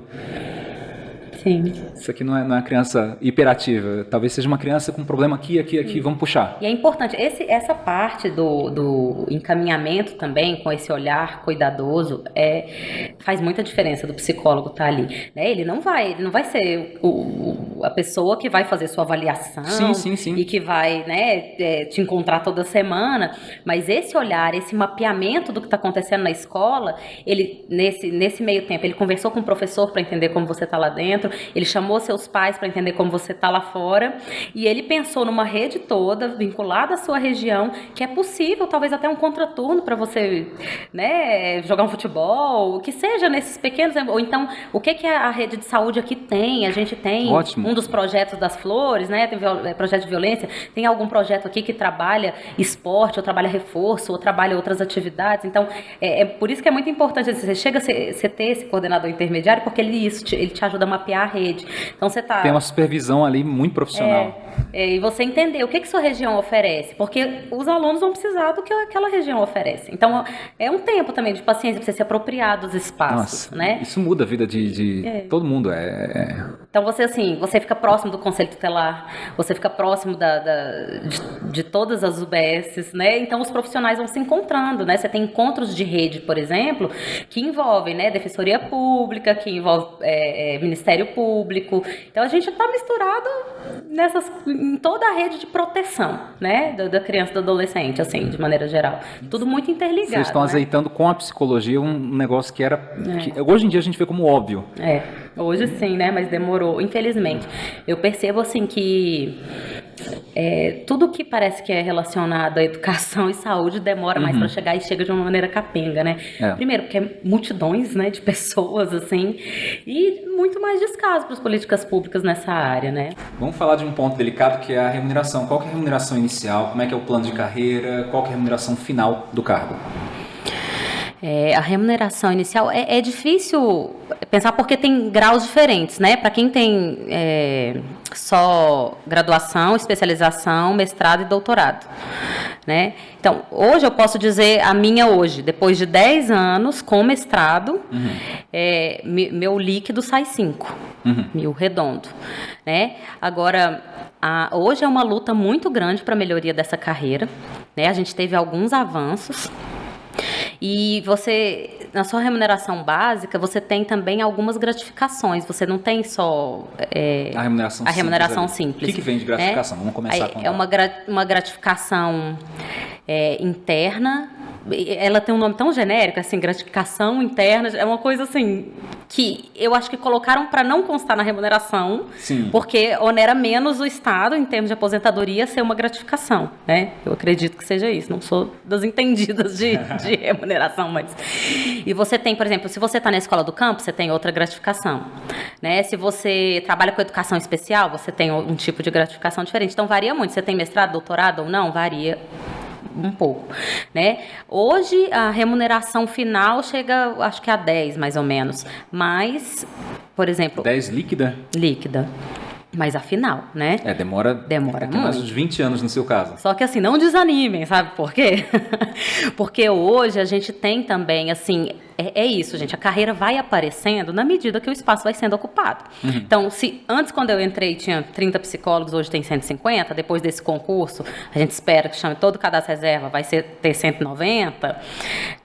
Sim. Isso aqui não é, não é uma criança hiperativa. Talvez seja uma criança com um problema aqui, aqui, aqui. Sim. Vamos puxar. E é importante. Esse, essa parte do, do encaminhamento também, com esse olhar cuidadoso, é, faz muita diferença do psicólogo estar tá ali. Né? Ele não vai, ele não vai ser o, a pessoa que vai fazer sua avaliação sim, sim, sim. e que vai né, é, te encontrar toda semana. Mas esse olhar, esse mapeamento do que está acontecendo na escola, ele nesse, nesse meio tempo, ele conversou com o professor para entender como você está lá dentro ele chamou seus pais para entender como você está lá fora e ele pensou numa rede toda vinculada à sua região que é possível, talvez até um contraturno para você, né, jogar um futebol, o que seja nesses pequenos ou então o que que a rede de saúde aqui tem? A gente tem Ótimo. um dos projetos das flores, né? Tem é, projeto de violência. Tem algum projeto aqui que trabalha esporte, ou trabalha reforço, ou trabalha outras atividades. Então é, é por isso que é muito importante você chega a você ter esse coordenador intermediário porque ele isso te, ele te ajuda a mapear a rede. Então você tá Tem uma supervisão ali muito profissional. É, É, e você entender o que, que sua região oferece, porque os alunos vão precisar do que aquela região oferece. Então, é um tempo também de paciência para você se apropriar dos espaços, Nossa, né? Isso muda a vida de, de É. todo mundo. É, é- Então você assim, você fica próximo do conselho tutelar, você fica próximo da, da- de, de todas as UBSs, né? Então os profissionais vão se encontrando, né? Você tem encontros de rede, por exemplo, que envolvem, né, defensoria pública, que envolve é, é, Ministério Público. Então a gente está misturado nessas, em toda a rede de proteção, né, da, da criança e do adolescente, assim, de maneira geral. Tudo muito interligado. Vocês estão né? azeitando com a psicologia um negócio que era. que hoje em dia a gente vê como óbvio. É, hoje sim, né? Mas demorou, infelizmente. Eu percebo assim que é, tudo que parece que é relacionado à educação e saúde demora mais para chegar e chega de uma maneira capenga, né? É. Primeiro, porque é multidões né, de pessoas, assim, e muito mais descaso para as políticas públicas nessa área, né? Vamos falar de um ponto delicado que é a remuneração. Qual que é a remuneração inicial? Como é que é o plano de carreira? Qual que é a remuneração final do cargo? É, a remuneração inicial é, é difícil pensar porque tem graus diferentes, né? Para quem tem é, só graduação, especialização, mestrado e doutorado, né? Então, hoje eu posso dizer a minha hoje, depois de 10 anos com mestrado, é, me- meu líquido sai 5 mil redondo, né? Agora, a- hoje é uma luta muito grande para a melhoria dessa carreira, né? A gente teve alguns avanços, e você, na sua remuneração básica, você tem também algumas gratificações. Você não tem só é, A remuneração a remuneração simples. O que, que vem de gratificação? né? Vamos começar Aí com É uma, uma gratificação é, interna. Ela tem um nome tão genérico, assim, gratificação interna. É uma coisa assim que eu acho que colocaram para não constar na remuneração, Sim. porque onera menos o Estado em termos de aposentadoria ser uma gratificação, né? Eu acredito que seja isso. Não sou das entendidas de, de remuneração, mas e você tem, por exemplo, se você está na escola do campo, você tem outra gratificação, né? Se você trabalha com educação especial, você tem um tipo de gratificação diferente. Então varia muito. Você tem mestrado, doutorado ou não, varia um pouco, né? Hoje a remuneração final chega, acho que a 10 mais ou menos, mas, por exemplo, 10 líquida? líquida, mas a final, né? É, demora. Demora mais uns 20 anos no seu caso. Só que assim, não desanimem, sabe por quê? Porque hoje a gente tem também, assim, é, é isso, gente, a carreira vai aparecendo na medida que o espaço vai sendo ocupado. Então, se antes, quando eu entrei, tinha 30 psicólogos, hoje tem 150, depois desse concurso, a gente espera que chame todo o cadastro reserva, vai ser, ter 190,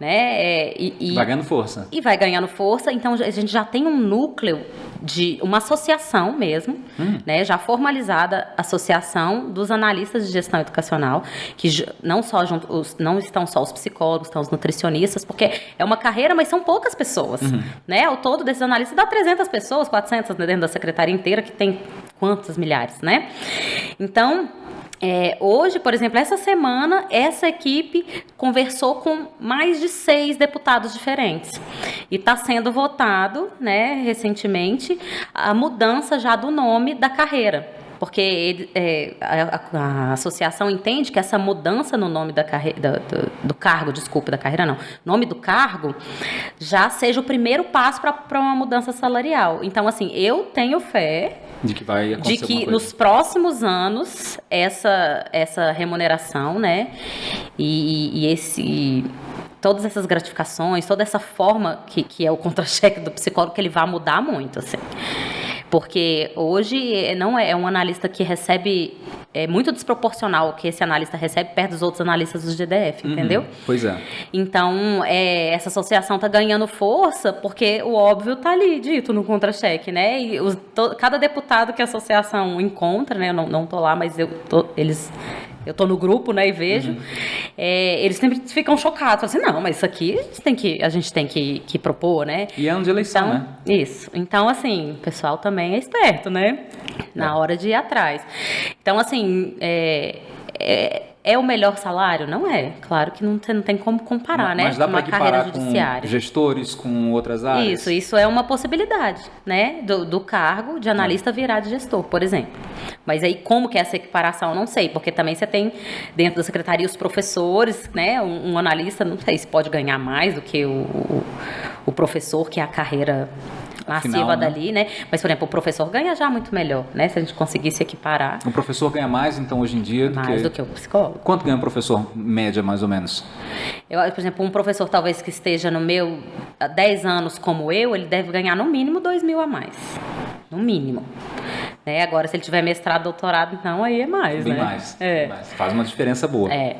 né? É, e, e- Vai ganhando força. e vai ganhando força. Então a gente já tem um núcleo de uma associação mesmo, né, já formalizada associação dos analistas de gestão educacional, que não só junto, os, não estão só os psicólogos, estão os nutricionistas, porque é uma carreira, mas são poucas pessoas, né? Ao todo desses analistas dá 300 pessoas, 400 dentro da secretaria inteira, que tem quantos milhares, né? Então, é, hoje, por exemplo, essa semana, essa equipe conversou com mais de seis deputados diferentes. E está sendo votado, né, recentemente, a mudança já do nome da carreira. Porque ele- é, a, a- a associação entende que essa mudança no nome da carreira, do, do- cargo, desculpa, da carreira não, nome do cargo, já seja o primeiro passo para uma mudança salarial. Então, assim, eu tenho fé De que vai de que nos próximos anos essa essa remuneração, né, e, e esse todas essas gratificações, toda essa forma que, que é o contra-cheque do psicólogo que ele vai mudar muito, assim. Porque hoje eh, não é, é um analista que recebe é muito desproporcional o que esse analista recebe perto dos outros analistas do GDF, Uhum. entendeu? Pois é. Então, é, essa associação está ganhando força porque o óbvio está ali dito no contra-cheque, né? E os- to- cada deputado que a associação encontra, né? Eu não, não tô lá, mas eu tô, eles. Eu tô no grupo, né, e vejo. é, eles sempre ficam chocados. Assim, não, mas isso aqui a gente tem que, a gente tem que, que propor, né? E é ano de eleição, Então, né? isso. Então, assim, o pessoal também é esperto, né? Na hora de ir atrás. Então, assim, é, é, o melhor salário? Não é. Claro que não tem, não tem como comparar, né? Mas dá para uma carreira equiparar com judiciária. gestores, com outras áreas? Isso, isso é uma possibilidade, né? Do, do cargo de analista virar de gestor, por exemplo. Mas aí, como que é essa equiparação? Não sei, porque também você tem dentro da secretaria os professores, né? Um, um analista, não sei se pode ganhar mais do que o, o, o professor, que é a carreira massiva Afinal, né? dali, né? Mas, por exemplo, o professor ganha já muito melhor, né? Se a gente conseguisse equiparar O professor ganha mais, então, hoje em dia, do mais que... do que o psicólogo. Quanto ganha um professor, média, mais ou menos? Eu, por exemplo, um professor talvez que esteja no meu há 10 anos como eu, ele deve ganhar no mínimo 2 mil a mais. No mínimo. Né? Agora, se ele tiver mestrado, doutorado, então aí é mais, Bem né? mais. É. mais. Faz uma diferença boa. É.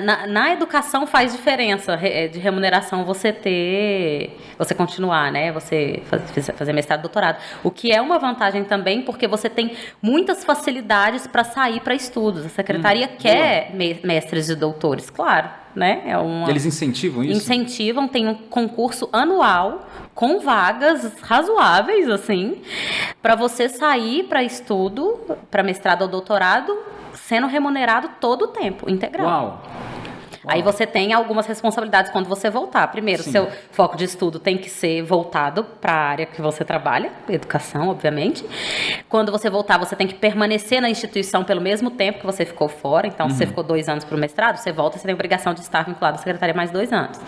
Na- Na, educação faz diferença re- eh, de remuneração você ter, você continuar, né? Você faz- fazer mestrado, doutorado. O que é uma vantagem também, porque você tem muitas facilidades para sair para estudos. A secretaria quer me- mestres e doutores, claro, né? É uma Eles incentivam isso? incentivam, tem um concurso anual com vagas razoáveis, assim, para você sair para estudo, para mestrado ou doutorado, sendo remunerado todo o tempo, integral. Uau! Aí você tem algumas responsabilidades quando você voltar. Primeiro, Sim. seu foco de estudo tem que ser voltado para a área que você trabalha, educação, obviamente. Quando você voltar, você tem que permanecer na instituição pelo mesmo tempo que você ficou fora. Então, se você ficou dois anos para o mestrado, você volta, você tem a obrigação de estar vinculado à secretaria mais dois anos.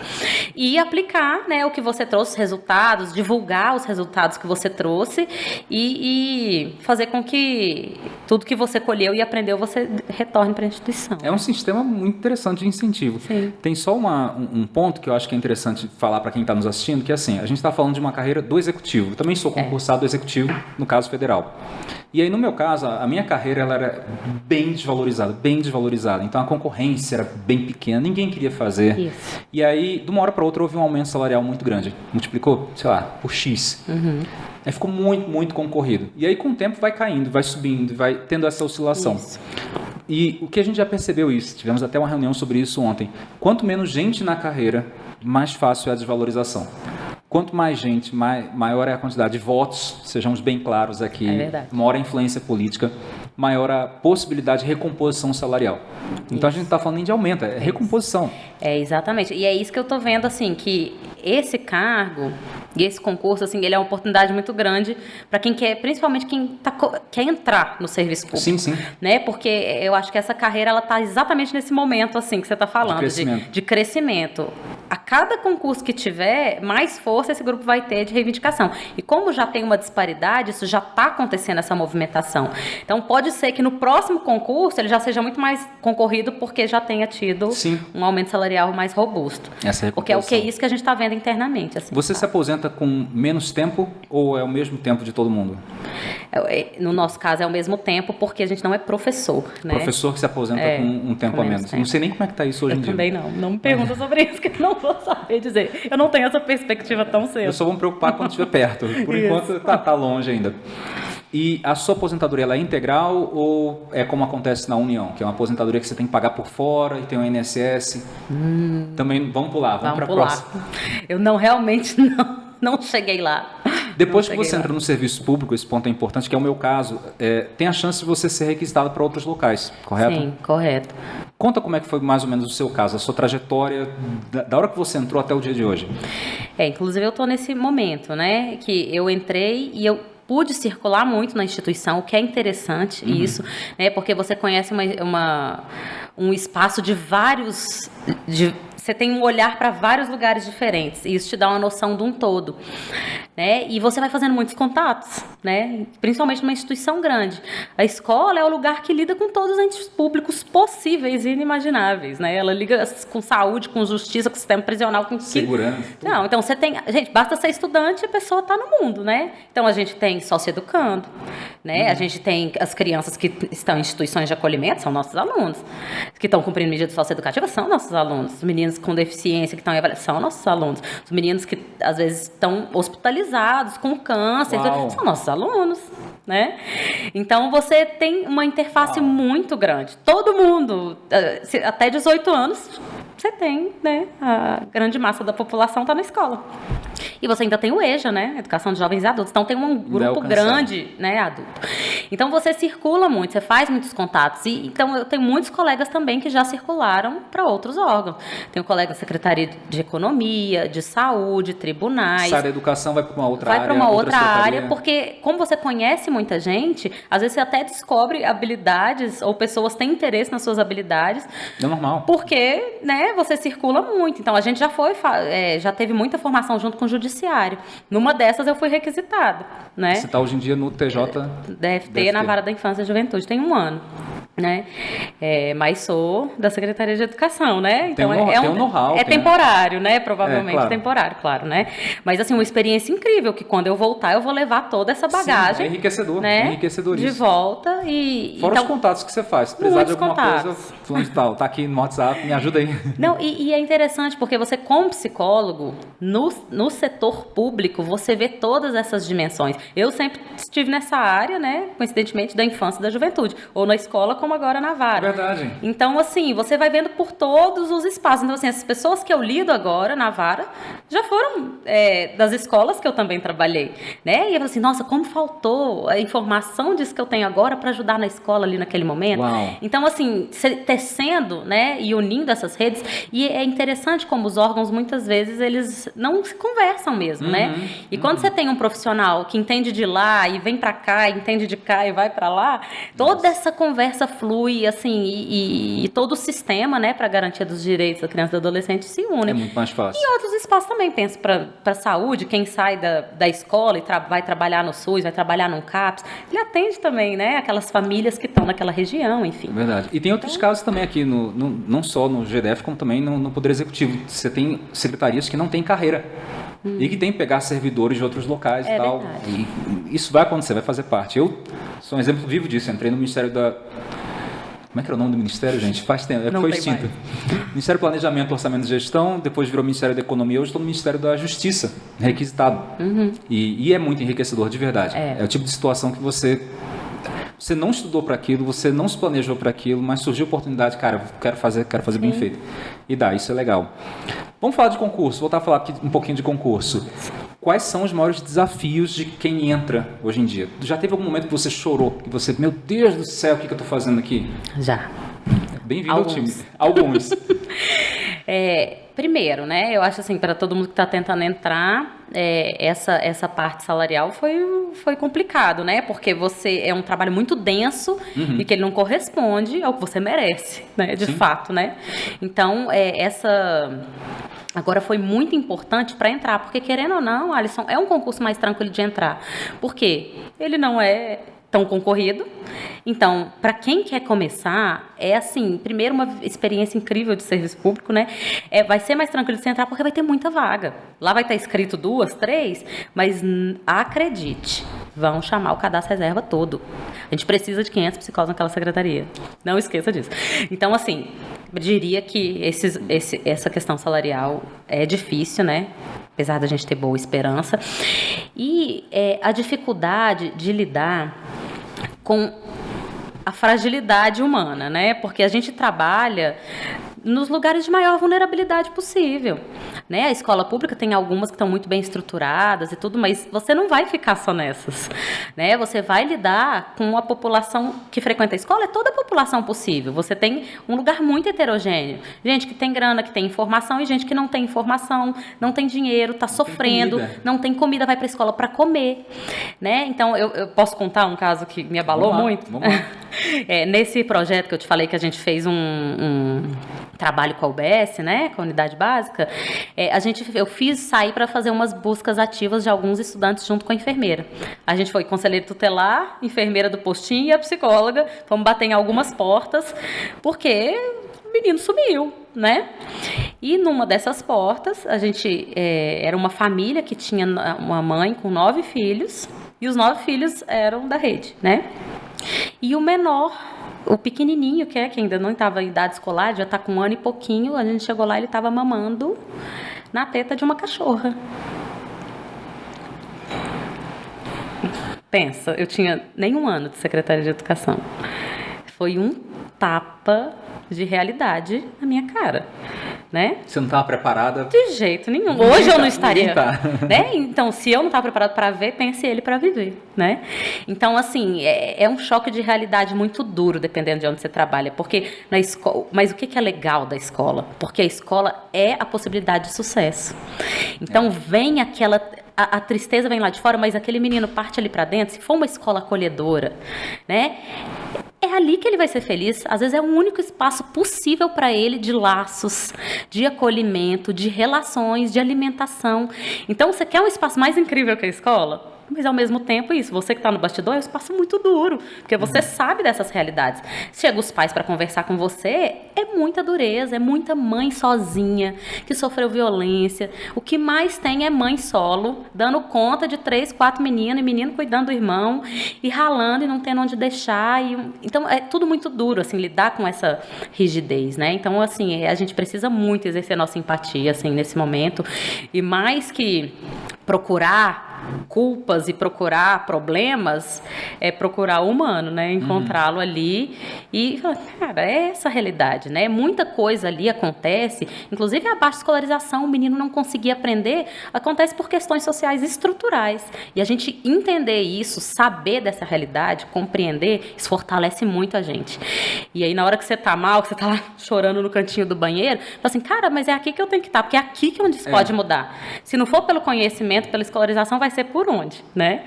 E aplicar né, o que você trouxe, os resultados, divulgar os resultados que você trouxe e, e fazer com que tudo que você colheu e aprendeu, você retorne para a instituição. É um sistema muito interessante de incentivo. Sim. Tem só uma- um, um ponto que eu acho que é interessante falar para quem está nos assistindo, que é assim, a gente está falando de uma carreira do executivo. Eu também sou É. concursado do executivo, no caso federal. E aí, no meu caso, a a minha carreira ela era bem desvalorizada, bem desvalorizada. Então, a concorrência era bem pequena, ninguém queria fazer. Isso. E aí, de uma hora para outra, houve um aumento salarial muito grande. Multiplicou, sei lá, por X. Uhum. Aí ficou muito, muito concorrido. E aí, com o tempo, vai caindo, vai subindo, vai tendo essa oscilação. Isso. E o que a gente já percebeu isso, tivemos até uma reunião sobre isso ontem. Quanto menos gente na carreira, mais fácil é a desvalorização. Quanto mais gente, mai- maior é a quantidade de votos, sejamos bem claros aqui, É maior a influência política, maior a possibilidade de recomposição salarial. Então a gente não está falando nem de aumento, é recomposição. É, exatamente. E é isso que eu tô vendo, assim, que esse cargo e esse concurso, assim, ele é uma oportunidade muito grande para quem quer, principalmente quem tá, quer entrar no serviço público. Sim, sim. Né? Porque eu acho que essa carreira, ela tá exatamente nesse momento, assim, que você tá falando. crescimento. de crescimento. A cada concurso que tiver, mais força esse grupo vai ter de reivindicação. E como já tem uma disparidade, isso já está acontecendo essa movimentação. Então pode ser que no próximo concurso ele já seja muito mais concorrido porque já tenha tido Sim. um aumento salarial mais robusto. Essa Porque é o que é isso que a gente está vendo internamente. Assim, Você se aposenta com menos tempo ou é o mesmo tempo de todo mundo? É, é, No nosso caso é ao mesmo tempo porque a gente não é professor, né? Professor que se aposenta É, com um tempo com a menos tempo. Não sei nem como é que está isso hoje Eu em dia. também não. Não me pergunta sobre isso, que eu não vou saber dizer. Eu não tenho essa perspectiva tão cedo. Eu só vou me preocupar quando estiver perto. Por Isso. enquanto tá, tá longe ainda. E a sua aposentadoria ela é integral ou é como acontece na União, que é uma aposentadoria que você tem que pagar por fora e tem o INSS? Também vamos pular, vamos, Hum. Vamos para a próxima. Eu não realmente não, não cheguei lá. Depois que você lá. entra no serviço público, esse ponto é importante, que é o meu caso, é, tem a chance de você ser requisitado para outros locais, correto? Sim, correto. Conta como é que foi mais ou menos o seu caso, a sua trajetória, da, da hora que você entrou até o dia de hoje. É, inclusive eu estou nesse momento, né, que eu entrei e eu pude circular muito na instituição, o que é interessante isso, né, porque você conhece uma, uma- um espaço de vários, de, você tem um olhar para vários lugares diferentes e isso te dá uma noção de um todo, né, e você vai fazendo muitos contatos, né, principalmente numa instituição grande. A escola é o lugar que lida com todos os entes públicos possíveis e inimagináveis, né, ela liga com saúde, com justiça, com sistema prisional, com que- Segurança. não, então você tem. Gente, basta ser estudante e a pessoa está no mundo, né? Então a gente tem socioeducando, né? A gente tem as crianças que estão em instituições de acolhimento, são nossos alunos. Que estão cumprindo medidas socioeducativas, são nossos alunos. Os meninos com deficiência que estão em avaliação, são nossos alunos. Os meninos que às vezes estão hospitalizados com câncer, Uau. são nossos alunos. Né? Então você tem uma interface muito grande. Todo mundo, eh, até 18 anos, você tem, né? A grande massa da população está na escola. E você ainda tem o EJA, né? Educação de Jovens e Adultos. Então tem um grupo alcançado. grande, né, adulto. Então você circula muito, você faz muitos contatos. E então eu tenho muitos colegas também que já circularam para outros órgãos. Tenho colega da Secretaria de Economia, de Saúde, tribunais. Sai da educação, vai para uma outra Vai área. para uma outra secretaria. área, porque como você conhece muita gente, às vezes você até descobre habilidades ou pessoas têm interesse nas suas habilidades, É normal. porque, né, você circula muito. Então a gente já foi, é, já teve muita formação junto com o judiciário. Numa dessas eu fui requisitada, né? Você está hoje em dia no TJ? DFT, DFT, na Vara da Infância e Juventude, tem um ano né? É, mas sou da Secretaria de Educação, né? Então tem um, é, é um, know-how. É temporário, né? Provavelmente é, claro. temporário, claro, né? Mas assim, uma experiência incrível que quando eu voltar eu vou levar toda essa bagagem. Sim, é enriquecedor, né? enriquecedor De volta e fora então, os contatos que você faz. Se precisar de alguma contatos. coisa, fulano de tal, tá aqui no WhatsApp, me ajuda aí. Não, e, e, é interessante porque você como psicólogo no, no setor público você vê todas essas dimensões. Eu sempre estive nessa área, né? Coincidentemente da infância e da juventude, ou na escola como agora na vara. Verdade. Então, assim, você vai vendo por todos os espaços. Então, assim, as pessoas que eu lido agora na vara já foram é, das escolas que eu também trabalhei, né? E eu falo assim, nossa, como faltou a informação disso que eu tenho agora para ajudar na escola ali naquele momento. Uau. Então, assim, tecendo, né, e unindo essas redes. E é interessante como os órgãos, muitas vezes, eles não se conversam mesmo, né? uhum, né? E uhum. quando você tem um profissional que entende de lá e vem para cá, entende de cá e vai para lá, toda essa conversa flui, assim, e, e, e todo o sistema, né, para garantia dos direitos da criança e do adolescente se une. É muito mais fácil. E outros espaços também, penso para a saúde, quem sai da, da escola e tra vai trabalhar no SUS, vai trabalhar num CAPS, ele atende também, né, aquelas famílias que estão naquela região, enfim. Verdade. E tem outros então, casos também aqui, no, no, não só no GDF, como também no, no Poder Executivo. Você tem secretarias que não têm carreira. Hum. E que tem que pegar servidores de outros locais é e tal. Verdade. E isso vai acontecer, vai fazer parte. Eu sou um exemplo vivo disso. entrei no Ministério da como é que era o nome do ministério, gente? Faz tempo, é Não foi extinto. Ministério do Planejamento, Orçamento e Gestão, depois virou Ministério da Economia, hoje estou no Ministério da Justiça, requisitado. Uhum. E, e, é muito enriquecedor, de verdade. É. é o tipo de situação que você você não estudou para aquilo, você não se planejou para aquilo, mas surgiu a oportunidade, cara, quero fazer, quero fazer Sim. bem feito. E dá, isso é legal. Vamos falar de concurso, voltar a falar aqui um pouquinho de concurso. Quais são os maiores desafios de quem entra hoje em dia? Já teve algum momento que você chorou, que você, meu Deus do céu, o que, que eu estou fazendo aqui? Já. Bem-vindo ao time. Alguns. é, primeiro, né? Eu acho assim, para todo mundo que está tentando entrar, é, essa, essa parte salarial foi, foi complicado, né? Porque você é um trabalho muito denso uhum. e que ele não corresponde ao que você merece, né? De Sim. fato, né? Então, é, essa Agora foi muito importante para entrar, porque querendo ou não, Alisson, é um concurso mais tranquilo de entrar. Por quê? Ele não é tão concorrido. Então, para quem quer começar, é assim, primeiro uma experiência incrível de serviço público, né? É, vai ser mais tranquilo você entrar porque vai ter muita vaga. Lá vai estar escrito duas, três, mas acredite, vão chamar o cadastro reserva todo. A gente precisa de 500 psicólogos naquela secretaria. Não esqueça disso. Então, assim, diria que esses, esse, essa questão salarial é difícil, né? Apesar da gente ter boa esperança. E é, a dificuldade de lidar com a fragilidade humana, né? Porque a gente trabalha nos lugares de maior vulnerabilidade possível. Né? A escola pública tem algumas que estão muito bem estruturadas e tudo, mas você não vai ficar só nessas. Né? Você vai lidar com a população que frequenta a escola, é toda a população possível. Você tem um lugar muito heterogêneo. Gente que tem grana, que tem informação, e gente que não tem informação, não tem dinheiro, está sofrendo, tem não tem comida, vai para a escola para comer. Né? Então, eu, eu, posso contar um caso que me abalou lá, muito? É, nesse projeto que eu te falei que a gente fez um, um trabalho com a UBS, né, com a unidade básica, é, a gente, eu fiz sair para fazer umas buscas ativas de alguns estudantes junto com a enfermeira. A gente foi conselheiro tutelar, enfermeira do postinho e a psicóloga, fomos bater em algumas portas, porque menino sumiu, né? E numa dessas portas, a gente é, era uma família que tinha uma mãe com nove filhos, e os nove filhos eram da rede, né? E o menor o pequenininho, que é que ainda não estava em idade escolar, já está com um ano e pouquinho, a gente chegou lá ele estava mamando na teta de uma cachorra. Pensa, eu tinha nem um ano de secretária de educação. Foi um tapa de realidade na minha cara. Né? Você não estava preparada? De jeito nenhum. Hoje eu não tá, estaria. Tá. Né? Então, se eu não estava preparado para ver, pense ele para viver. Né? Então, assim, é, é, um choque de realidade muito duro, dependendo de onde você trabalha. Porque na escola. Mas o que é legal da escola? Porque a escola é a possibilidade de sucesso. Então, é. vem aquela a, a, tristeza vem lá de fora, mas aquele menino parte ali para dentro, se for uma escola acolhedora, né? É ali que ele vai ser feliz. Às vezes é o único espaço possível para ele de laços, de acolhimento, de relações, de alimentação. Então, você quer um espaço mais incrível que a escola? Mas ao mesmo tempo, isso, você que está no bastidor, é um espaço muito duro, porque você uhum. sabe dessas realidades. Chega os pais para conversar com você, é muita dureza, é muita mãe sozinha, que sofreu violência. O que mais tem é mãe solo, dando conta de três, quatro meninos, e menino cuidando do irmão, e ralando e não tendo onde deixar. E, então, é tudo muito duro, assim, lidar com essa rigidez, né? Então, assim, a gente precisa muito exercer nossa empatia, assim, nesse momento. E mais que procurar culpas e procurar problemas, é procurar o humano, né? Encontrá-lo uhum. ali e falar, cara, é essa a realidade, né? Muita coisa ali acontece, inclusive a baixa escolarização, o menino não conseguir aprender, acontece por questões sociais estruturais. E a gente entender isso, saber dessa realidade, compreender, isso fortalece muito a gente. E aí, na hora que você tá mal, que você tá lá chorando no cantinho do banheiro, fala assim, cara, mas é aqui que eu tenho que estar, porque é aqui que é onde isso é. pode mudar. Se não for pelo conhecimento, pela escolarização, vai ser por onde, né?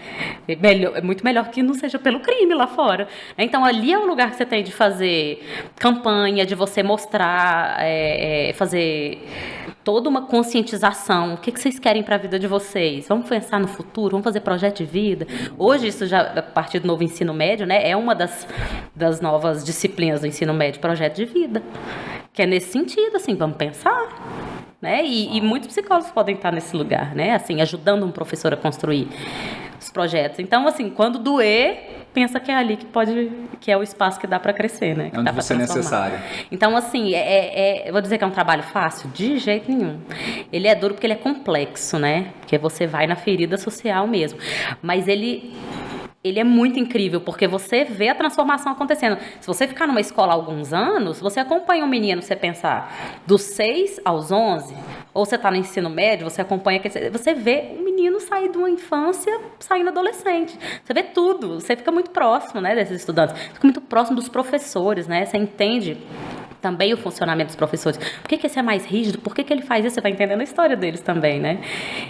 É, melhor, é muito melhor que não seja pelo crime lá fora. Então ali é o lugar que você tem de fazer campanha, de você mostrar, é, é, fazer toda uma conscientização. O que, que vocês querem para a vida de vocês? Vamos pensar no futuro, vamos fazer projeto de vida. Hoje, isso já, a partir do novo ensino médio, né, é uma das, das novas disciplinas do ensino médio, projeto de vida. Que é nesse sentido, assim, vamos pensar né? E, e, muitos psicólogos podem estar nesse lugar, né? Assim, ajudando um professor a construir os projetos. Então, assim, quando doer, pensa que é ali que pode, que é o espaço que dá para crescer, né? Que é onde você é necessário. Então, assim, é, é, é, vou dizer que é um trabalho fácil? De jeito nenhum. Ele é duro porque ele é complexo, né? Porque você vai na ferida social mesmo. Mas ele ele é muito incrível, porque você vê a transformação acontecendo. Se você ficar numa escola há alguns anos, você acompanha um menino, você pensar, dos 6 aos 11, ou você está no ensino médio, você acompanha, você vê um menino sair de uma infância, saindo adolescente. Você vê tudo, você fica muito próximo, né, desses estudantes. Fica muito próximo dos professores, né, você entende também o funcionamento dos professores. Por que, que esse é mais rígido? Por que, que ele faz isso? Você vai entendendo a história deles também, né?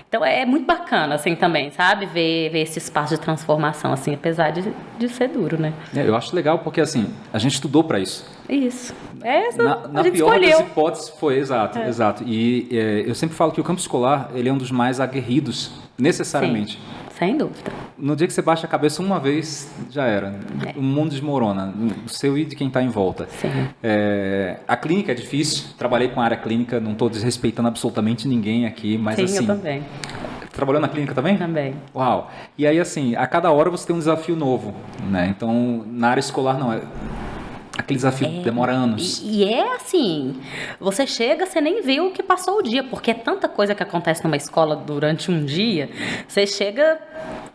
Então é muito bacana, assim, também, sabe? Ver, ver esse espaço de transformação, assim, apesar de, de ser duro, né? É, eu acho legal porque, assim, a gente estudou para isso. Isso. É essa, na, na pior escolheu. das hipóteses foi, exato, é. exato. E é, eu sempre falo que o campo escolar, ele é um dos mais aguerridos, necessariamente. Sim. Sem dúvida. No dia que você baixa a cabeça uma vez, já era. É. O mundo desmorona. O seu e de quem está em volta. Sim. É, a clínica é difícil. Trabalhei com a área clínica, não estou desrespeitando absolutamente ninguém aqui, mas Sim, assim. Eu também. Trabalhou na clínica também? Também. Uau. E aí, assim, a cada hora você tem um desafio novo, né? Então, na área escolar, não. É Aquele desafio é, demora anos. E, e, é assim, você chega, você nem vê o que passou o dia, porque é tanta coisa que acontece numa escola durante um dia, você chega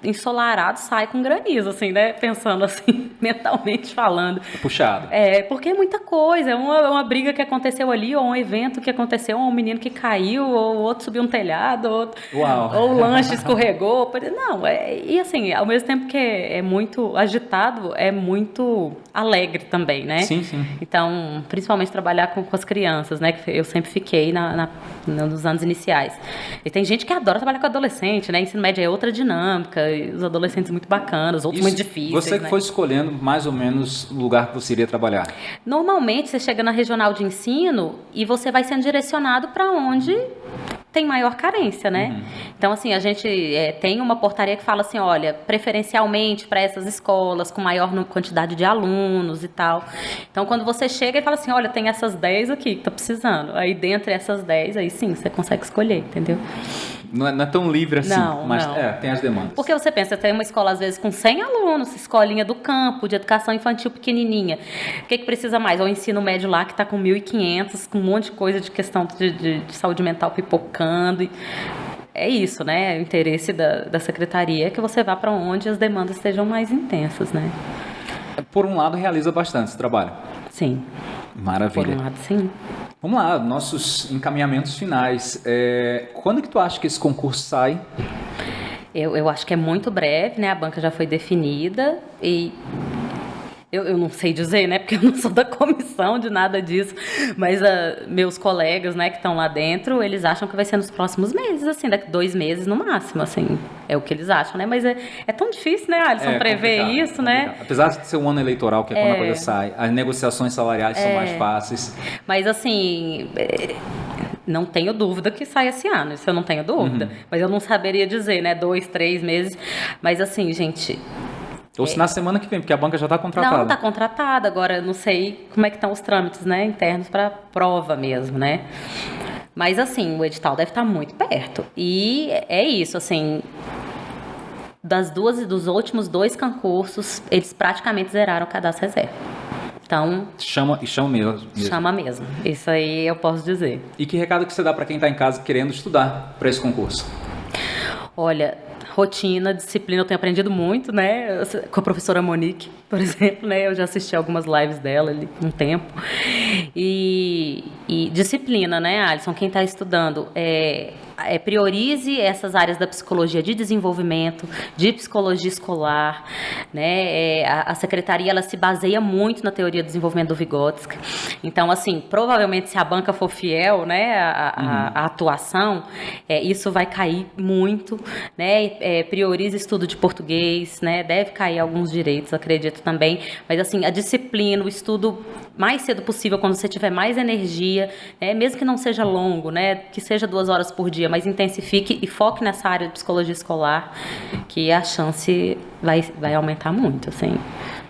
ensolarado, sai com granizo, assim, né? Pensando assim, mentalmente falando. Puxado. É, porque é muita coisa, é uma, uma briga que aconteceu ali, ou um evento que aconteceu, ou um menino que caiu, ou outro subiu um telhado, ou, Uau. ou o lanche escorregou. Não, é, e assim, ao mesmo tempo que é, é muito agitado, é muito alegre também, né? Sim, sim. Então, principalmente trabalhar com, com as crianças, né? Que eu sempre fiquei na, na, nos anos iniciais. E tem gente que adora trabalhar com adolescente, né? Ensino médio é outra dinâmica, os adolescentes muito bacanas, outros Isso, muito difíceis. Você que né? foi escolhendo mais ou menos o lugar que você iria trabalhar? Normalmente, você chega na regional de ensino e você vai sendo direcionado para onde tem maior carência, né? Uhum. Então, assim, a gente é, tem uma portaria que fala assim, olha, preferencialmente para essas escolas com maior quantidade de alunos e tal. Então, quando você chega e fala assim, olha, tem essas 10 aqui que tá precisando. Aí, dentre essas 10, aí sim, você consegue escolher, entendeu? Não é, não é tão livre assim, não, mas não. É, tem as demandas. Porque você pensa, tem uma escola às vezes com 100 alunos, escolinha do campo, de educação infantil pequenininha. O que, que precisa mais? Ou o ensino médio lá que está com 1.500, com um monte de coisa de questão de, de, de saúde mental pipocando. E é isso, né? O interesse da, da secretaria é que você vá para onde as demandas estejam mais intensas, né? Por um lado, realiza bastante esse trabalho. Sim. Maravilha. Por um lado, sim. Vamos lá, nossos encaminhamentos finais. É, quando que tu acha que esse concurso sai? Eu, eu acho que é muito breve, né? A banca já foi definida e eu, eu, não sei dizer, né? Porque eu não sou da comissão de nada disso. Mas uh, meus colegas, né, que estão lá dentro, eles acham que vai ser nos próximos meses, assim, daqui dois meses no máximo, assim. É o que eles acham, né? Mas é, é tão difícil, né, Alisson, é, prever isso, né? Apesar de ser um ano eleitoral, que é, quando a coisa sai, as negociações salariais são mais é. fáceis. Mas, assim é, não tenho dúvida que sai esse ano, isso eu não tenho dúvida. Uhum. Mas eu não saberia dizer, né? Dois, três meses. Mas assim, gente, ou se na semana que vem, porque a banca já está contratada. Não, está contratada. Agora, eu não sei como é que estão os trâmites né, internos para prova mesmo, né? Mas, assim, o edital deve estar tá muito perto. E é isso, assim... Das duas e dos últimos dois concursos, eles praticamente zeraram o cadastro reserva. Então. Chama e chama mesmo, mesmo. Chama mesmo. Isso aí eu posso dizer. E que recado que você dá para quem está em casa querendo estudar para esse concurso? Olha, rotina, disciplina, eu tenho aprendido muito, né? Com a professora Monique, por exemplo, né? Eu já assisti algumas lives dela ali um tempo. E, e disciplina, né, Alisson? Quem está estudando, é, é, priorize essas áreas da psicologia de desenvolvimento, de psicologia escolar, né? É, a, a, secretaria ela se baseia muito na teoria do desenvolvimento do Vygotsky. Então, assim, provavelmente se a banca for fiel, né, a, a, uhum. a atuação, é, isso vai cair muito, né? É, priorize estudo de português, né? Deve cair alguns direitos, acredito também. Mas assim, a disciplina, o estudo mais cedo possível, quando você tiver mais energia, né? mesmo que não seja longo, né? Que seja duas horas por dia mas intensifique e foque nessa área de psicologia escolar, que a chance vai, vai aumentar muito, assim.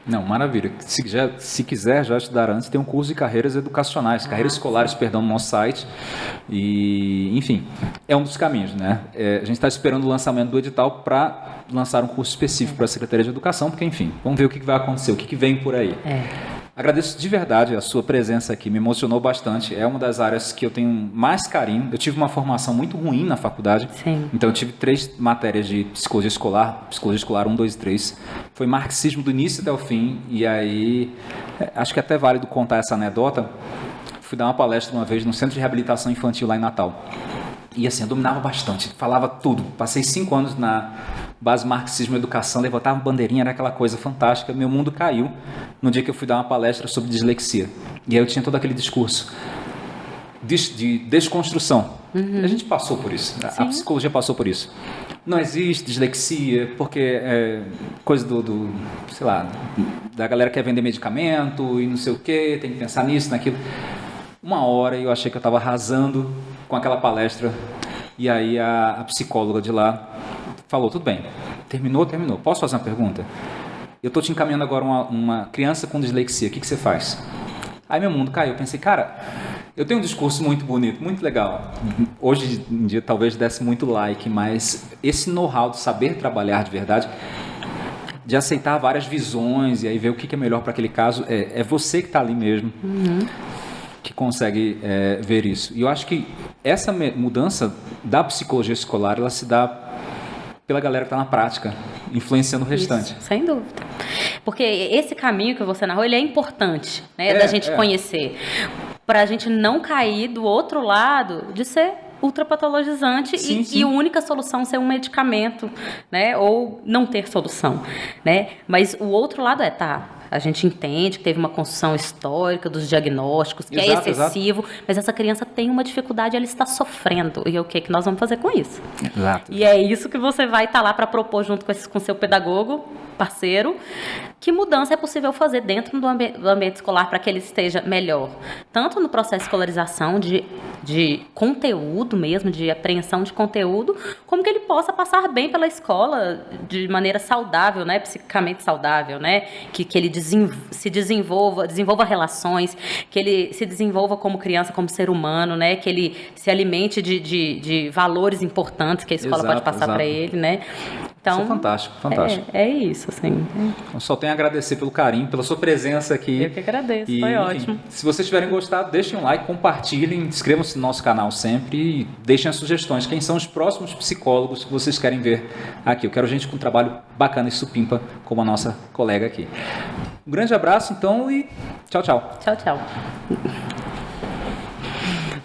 Não, maravilha. Se, já, se quiser já estudar antes, tem um curso de carreiras educacionais, ah, carreiras escolares, perdão, no nosso site. E, enfim, é um dos caminhos, né? É, a gente está esperando o lançamento do edital para lançar um curso específico para a Secretaria de Educação, porque, enfim, vamos ver o que vai acontecer, o que, vem por aí. É. Agradeço de verdade a sua presença aqui, me emocionou bastante. É uma das áreas que eu tenho mais carinho. Eu tive uma formação muito ruim na faculdade. Sim. Então eu tive três matérias de psicologia escolar, psicologia escolar 1, 2 e 3. Foi marxismo do início até o fim. E aí, é, acho que é até válido contar essa anedota. Fui dar uma palestra uma vez no Centro de Reabilitação Infantil lá em Natal. E assim, eu dominava bastante, falava tudo. Passei cinco anos na base marxismo educação, levantava bandeirinha, era aquela coisa fantástica. Meu mundo caiu no dia que eu fui dar uma palestra sobre dislexia. E aí eu tinha todo aquele discurso de, de desconstrução. Uhum. A gente passou por isso, Sim. a psicologia passou por isso. Não existe dislexia, porque é coisa do, do, sei lá, da galera que quer vender medicamento e não sei o que, tem que pensar nisso, naquilo. Uma hora eu achei que eu estava arrasando com aquela palestra e aí a, a psicóloga de lá falou, tudo bem, terminou, terminou. Posso fazer uma pergunta? Eu estou te encaminhando agora uma, uma criança com dislexia, o que, que você faz? Aí meu mundo caiu, eu pensei, cara, eu tenho um discurso muito bonito, muito legal. Hoje em dia talvez desse muito like, mas esse know-how de saber trabalhar de verdade, de aceitar várias visões e aí ver o que é melhor para aquele caso, é, é você que está ali mesmo. Uhum que consegue é, ver isso. E eu acho que essa mudança da psicologia escolar, ela se dá pela galera que está na prática, influenciando o restante. Isso, sem dúvida. Porque esse caminho que você narrou, ele é importante, né, é, da gente é. conhecer. Para a gente não cair do outro lado de ser ultrapatologizante sim, e, sim. e a única solução ser um medicamento, né? Ou não ter solução, né? Mas o outro lado é, tá, a gente entende que teve uma construção histórica dos diagnósticos, que é exato, é excessivo, exato. mas essa criança tem uma dificuldade, ela está sofrendo. E o que, que nós vamos fazer com isso? Exato. E é isso que você vai estar tá lá para propor junto com, esse, com seu pedagogo, parceiro, que mudança é possível fazer dentro do, ambi do ambiente escolar para que ele esteja melhor, tanto no processo de escolarização, de, de conteúdo mesmo, de apreensão de conteúdo, como que ele possa passar bem pela escola de maneira saudável, né, psicicamente saudável, né, que, que ele se desenvolva, desenvolva relações, que ele se desenvolva como criança, como ser humano, né, que ele se alimente de, de, de valores importantes que a escola exato, pode passar para ele, né. Então, isso é fantástico, fantástico. É, é isso, assim. Só a agradecer pelo carinho, pela sua presença aqui. Eu que agradeço, e, foi enfim, ótimo. Se vocês tiverem gostado, deixem um like, compartilhem, inscrevam-se no nosso canal sempre e deixem as sugestões. Quem são os próximos psicólogos que vocês querem ver aqui? Eu quero gente com um trabalho bacana e supimpa, como a nossa colega aqui. Um grande abraço, então, e tchau, tchau. Tchau, tchau.